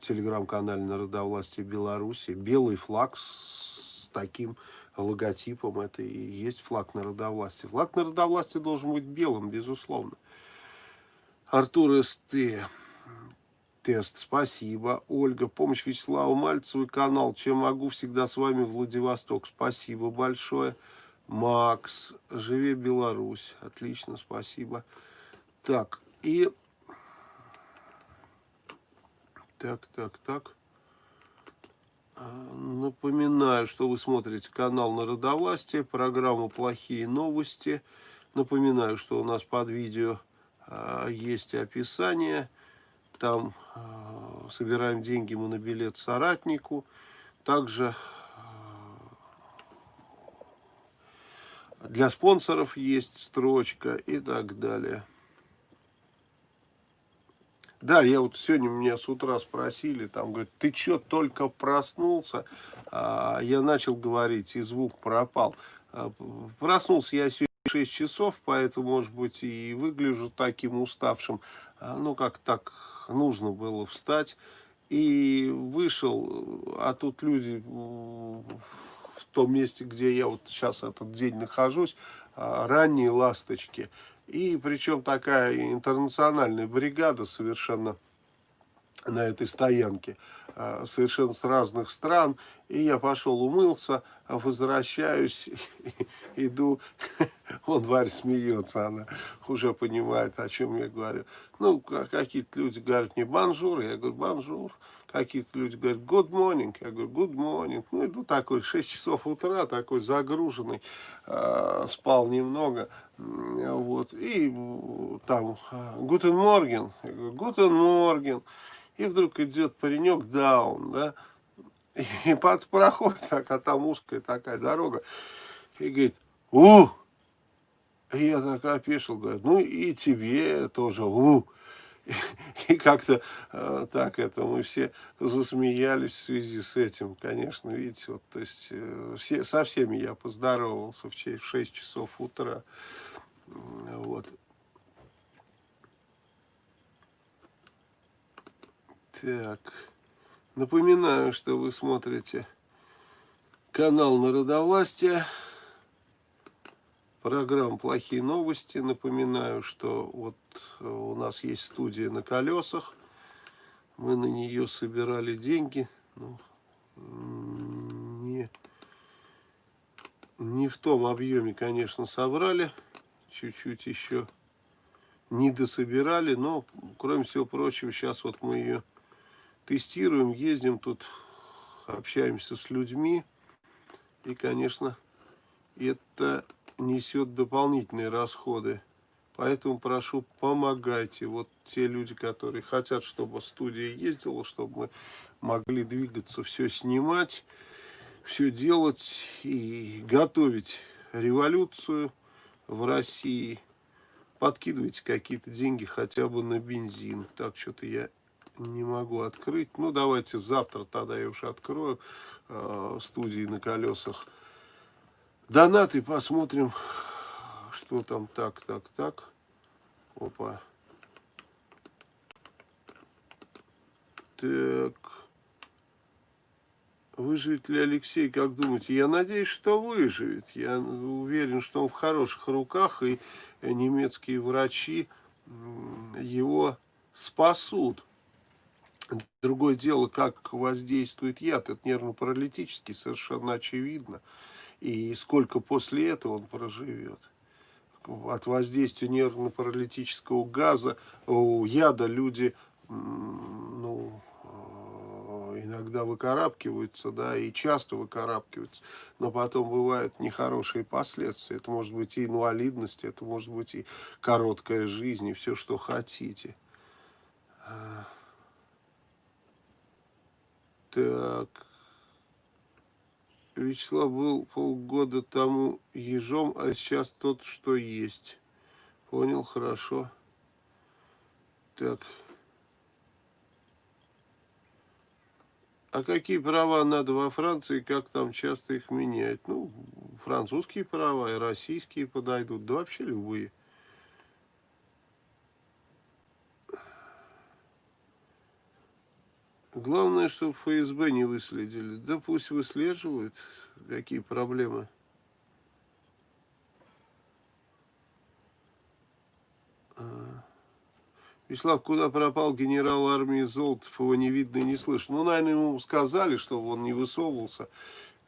телеграм-канале Народовластия Беларуси. Белый флаг с таким логотипом. Это и есть флаг народовластия. Флаг народовластия должен быть белым, безусловно. Артур СТ. Тест, спасибо. Ольга, помощь Вячеславу Мальцеву, канал «Чем могу?» Всегда с вами Владивосток. Спасибо большое. Макс, живи Беларусь. Отлично, спасибо. Так, и... Так, так, так. А, напоминаю, что вы смотрите канал Народовластие, программу «Плохие новости». Напоминаю, что у нас под видео а, есть описание. Там а, собираем деньги мы на билет соратнику. Также Для спонсоров есть строчка и так далее. Да, я вот сегодня меня с утра спросили, там, говорят, ты что, только проснулся? А, я начал говорить, и звук пропал. А, проснулся я сегодня 6 часов, поэтому, может быть, и выгляжу таким уставшим. А, ну, как так нужно было встать. И вышел, а тут люди в том месте, где я вот сейчас этот день нахожусь, а, ранние ласточки. И причем такая интернациональная бригада совершенно на этой стоянке, а, совершенно с разных стран. И я пошел умылся, возвращаюсь, иду, он Варя смеется, она уже понимает, о чем я говорю. Ну, какие-то люди говорят мне «bonjour», я говорю «bonjour». Какие-то люди говорят «good morning», я говорю «good morning». Ну, иду такой, 6 часов утра, такой загруженный, э, спал немного, вот, и там «guten morgen», я говорю «guten morgen», и вдруг идет паренек даун, да, и под проходит, так, а там узкая такая дорога, и говорит «у!» И я так опешил, говорю, ну и тебе тоже «у!» И как-то э, так это мы все засмеялись в связи с этим, конечно, видите, вот, то есть э, все, со всеми я поздоровался в 6 часов утра, вот. Так, напоминаю, что вы смотрите канал Народовластия программ «Плохие новости». Напоминаю, что вот э, у нас есть студия на колесах. Мы на нее собирали деньги. Ну, не, не в том объеме, конечно, собрали. Чуть-чуть еще не дособирали. Но, кроме всего прочего, сейчас вот мы ее тестируем, ездим тут, общаемся с людьми. И, конечно, это несет дополнительные расходы. Поэтому прошу, помогайте. Вот те люди, которые хотят, чтобы студия ездила, чтобы мы могли двигаться, все снимать, все делать и готовить революцию в России. Подкидывайте какие-то деньги хотя бы на бензин. Так, что-то я не могу открыть. Ну, давайте завтра тогда я уж открою э, студии на колесах. Донаты посмотрим, что там так, так, так. Опа. Так. Выживет ли Алексей, как думаете? Я надеюсь, что выживет. Я уверен, что он в хороших руках, и немецкие врачи его спасут. Другое дело, как воздействует яд. Это нервно-паралитический, совершенно очевидно. И сколько после этого он проживет. От воздействия нервно-паралитического газа, у яда люди ну, иногда выкарабкиваются, да, и часто выкарабкиваются, но потом бывают нехорошие последствия. Это может быть и инвалидность, это может быть и короткая жизнь, и все, что хотите. Так. Вячеслав был полгода тому ежом, а сейчас тот, что есть. Понял, хорошо. Так. А какие права надо во Франции, как там часто их меняют? Ну, французские права и российские подойдут, да вообще любые. Главное, чтобы ФСБ не выследили. Да пусть выслеживают. Какие проблемы. А. Вячеслав, куда пропал генерал армии Золотов? Его не видно и не слышно. Ну, наверное, ему сказали, чтобы он не высовывался,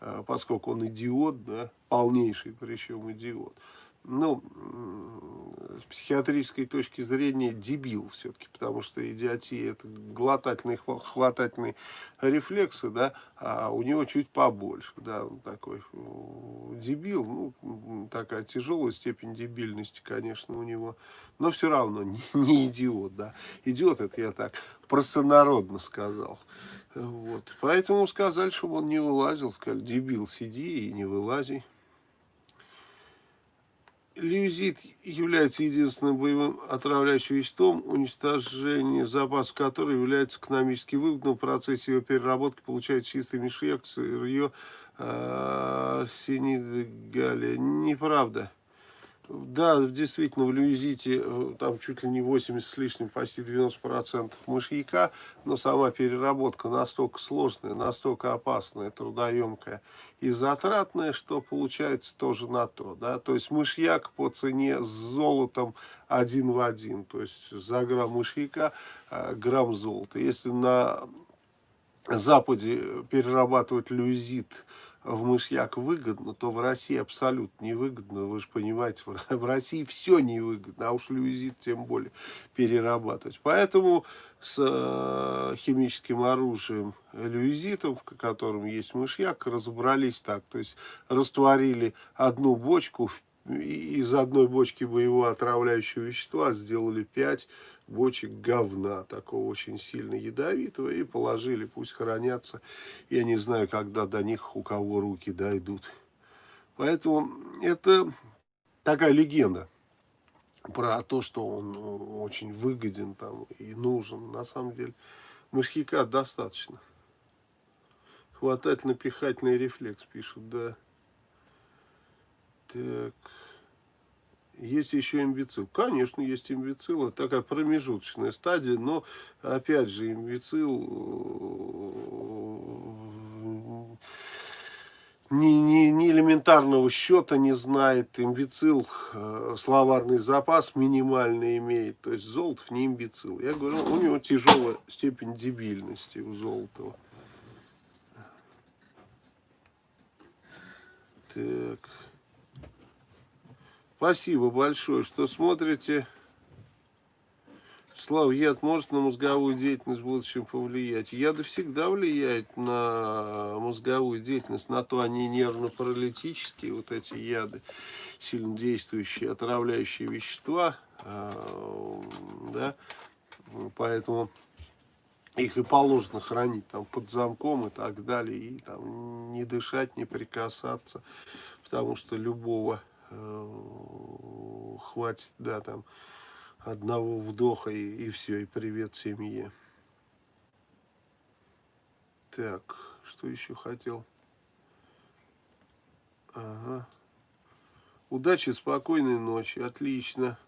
а, поскольку он идиот, да, полнейший причем идиот ну, с психиатрической точки зрения дебил все-таки, потому что идиотия это глотательные, хватательные рефлексы, да, а у него чуть побольше, да, он такой дебил, ну, такая тяжелая степень дебильности, конечно, у него, но все равно не, не идиот, да, идиот это я так простонародно сказал. Вот. Поэтому сказали, чтобы он не вылазил, сказали, дебил, сиди и не вылази. Леузит является единственным боевым отравляющим веществом, уничтожение запасов которого является экономически выгодным. В процессе его переработки получают чистый мешек, сырье, э, синидгалия. Неправда. Да, действительно, в люизите э, там чуть ли не 80 с лишним, почти 90% мышьяка, но сама переработка настолько сложная, настолько опасная, трудоемкая и затратная, что получается тоже на то. Да? То есть мышьяк по цене с золотом один в один, то есть за грамм мышьяка э, грамм золота. Если на Западе перерабатывать люизит в мышьяк выгодно, то в России абсолютно невыгодно. Вы же понимаете, в России все невыгодно, а уж люизит тем более перерабатывать. Поэтому с э, химическим оружием люизитом, в котором есть мышьяк, разобрались так. То есть растворили одну бочку, из одной бочки боевого отравляющего вещества сделали 5 бочек говна, такого очень сильно ядовитого, и положили, пусть хранятся. Я не знаю, когда до них у кого руки дойдут. Поэтому это такая легенда про то, что он ну, очень выгоден там и нужен. На самом деле мышьяка достаточно. Хватательно-пихательный рефлекс пишут, да. Так... Есть еще имбецил. Конечно, есть имбецил. Это такая промежуточная стадия. Но, опять же, имбецил э, ни, ни, ни элементарного счета не знает. Имбецил э, словарный запас минимальный имеет. То есть Золотов не имбецил. Я говорю, у него тяжелая степень дебильности у Золотова. Так... Спасибо большое, что смотрите. Слава, яд может на мозговую деятельность в будущем повлиять? Яды всегда влияют на мозговую деятельность, на то они нервно-паралитические, вот эти яды, сильно действующие, отравляющие вещества, а, да, поэтому их и положено хранить там под замком и так далее, и там не дышать, не прикасаться, потому что любого хватит, да, там, одного вдоха и, и все, и привет семье. Так, что еще хотел? Ага. Удачи, спокойной ночи, отлично.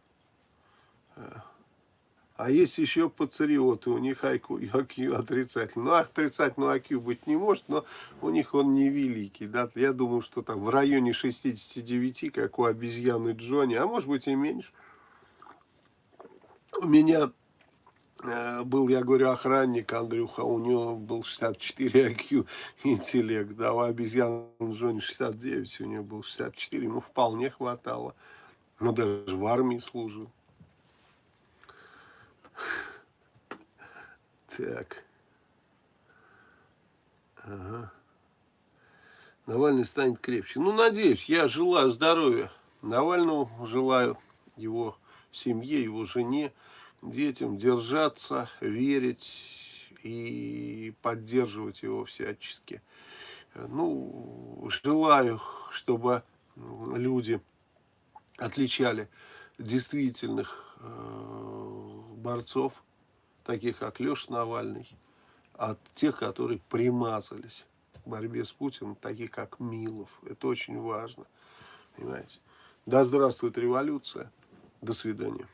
А есть еще пацариоты, у них IQ, IQ отрицательный. Ну, отрицательный IQ быть не может, но у них он невеликий. Да? Я думаю, что там в районе 69, как у обезьяны Джонни, а может быть и меньше. У меня э, был, я говорю, охранник Андрюха, у него был 64 IQ интеллект, да, у обезьяны Джонни 69, у него был 64, ему вполне хватало. Но даже в армии служил. Так. Ага. Навальный станет крепче. Ну, надеюсь, я желаю здоровья Навальному, желаю его семье, его жене, детям держаться, верить и поддерживать его всячески. Ну, желаю, чтобы люди отличали действительных э, борцов, таких как Леша Навальный, от тех, которые примазались к борьбе с Путиным, таких как Милов. Это очень важно. Понимаете? Да здравствует революция. До свидания.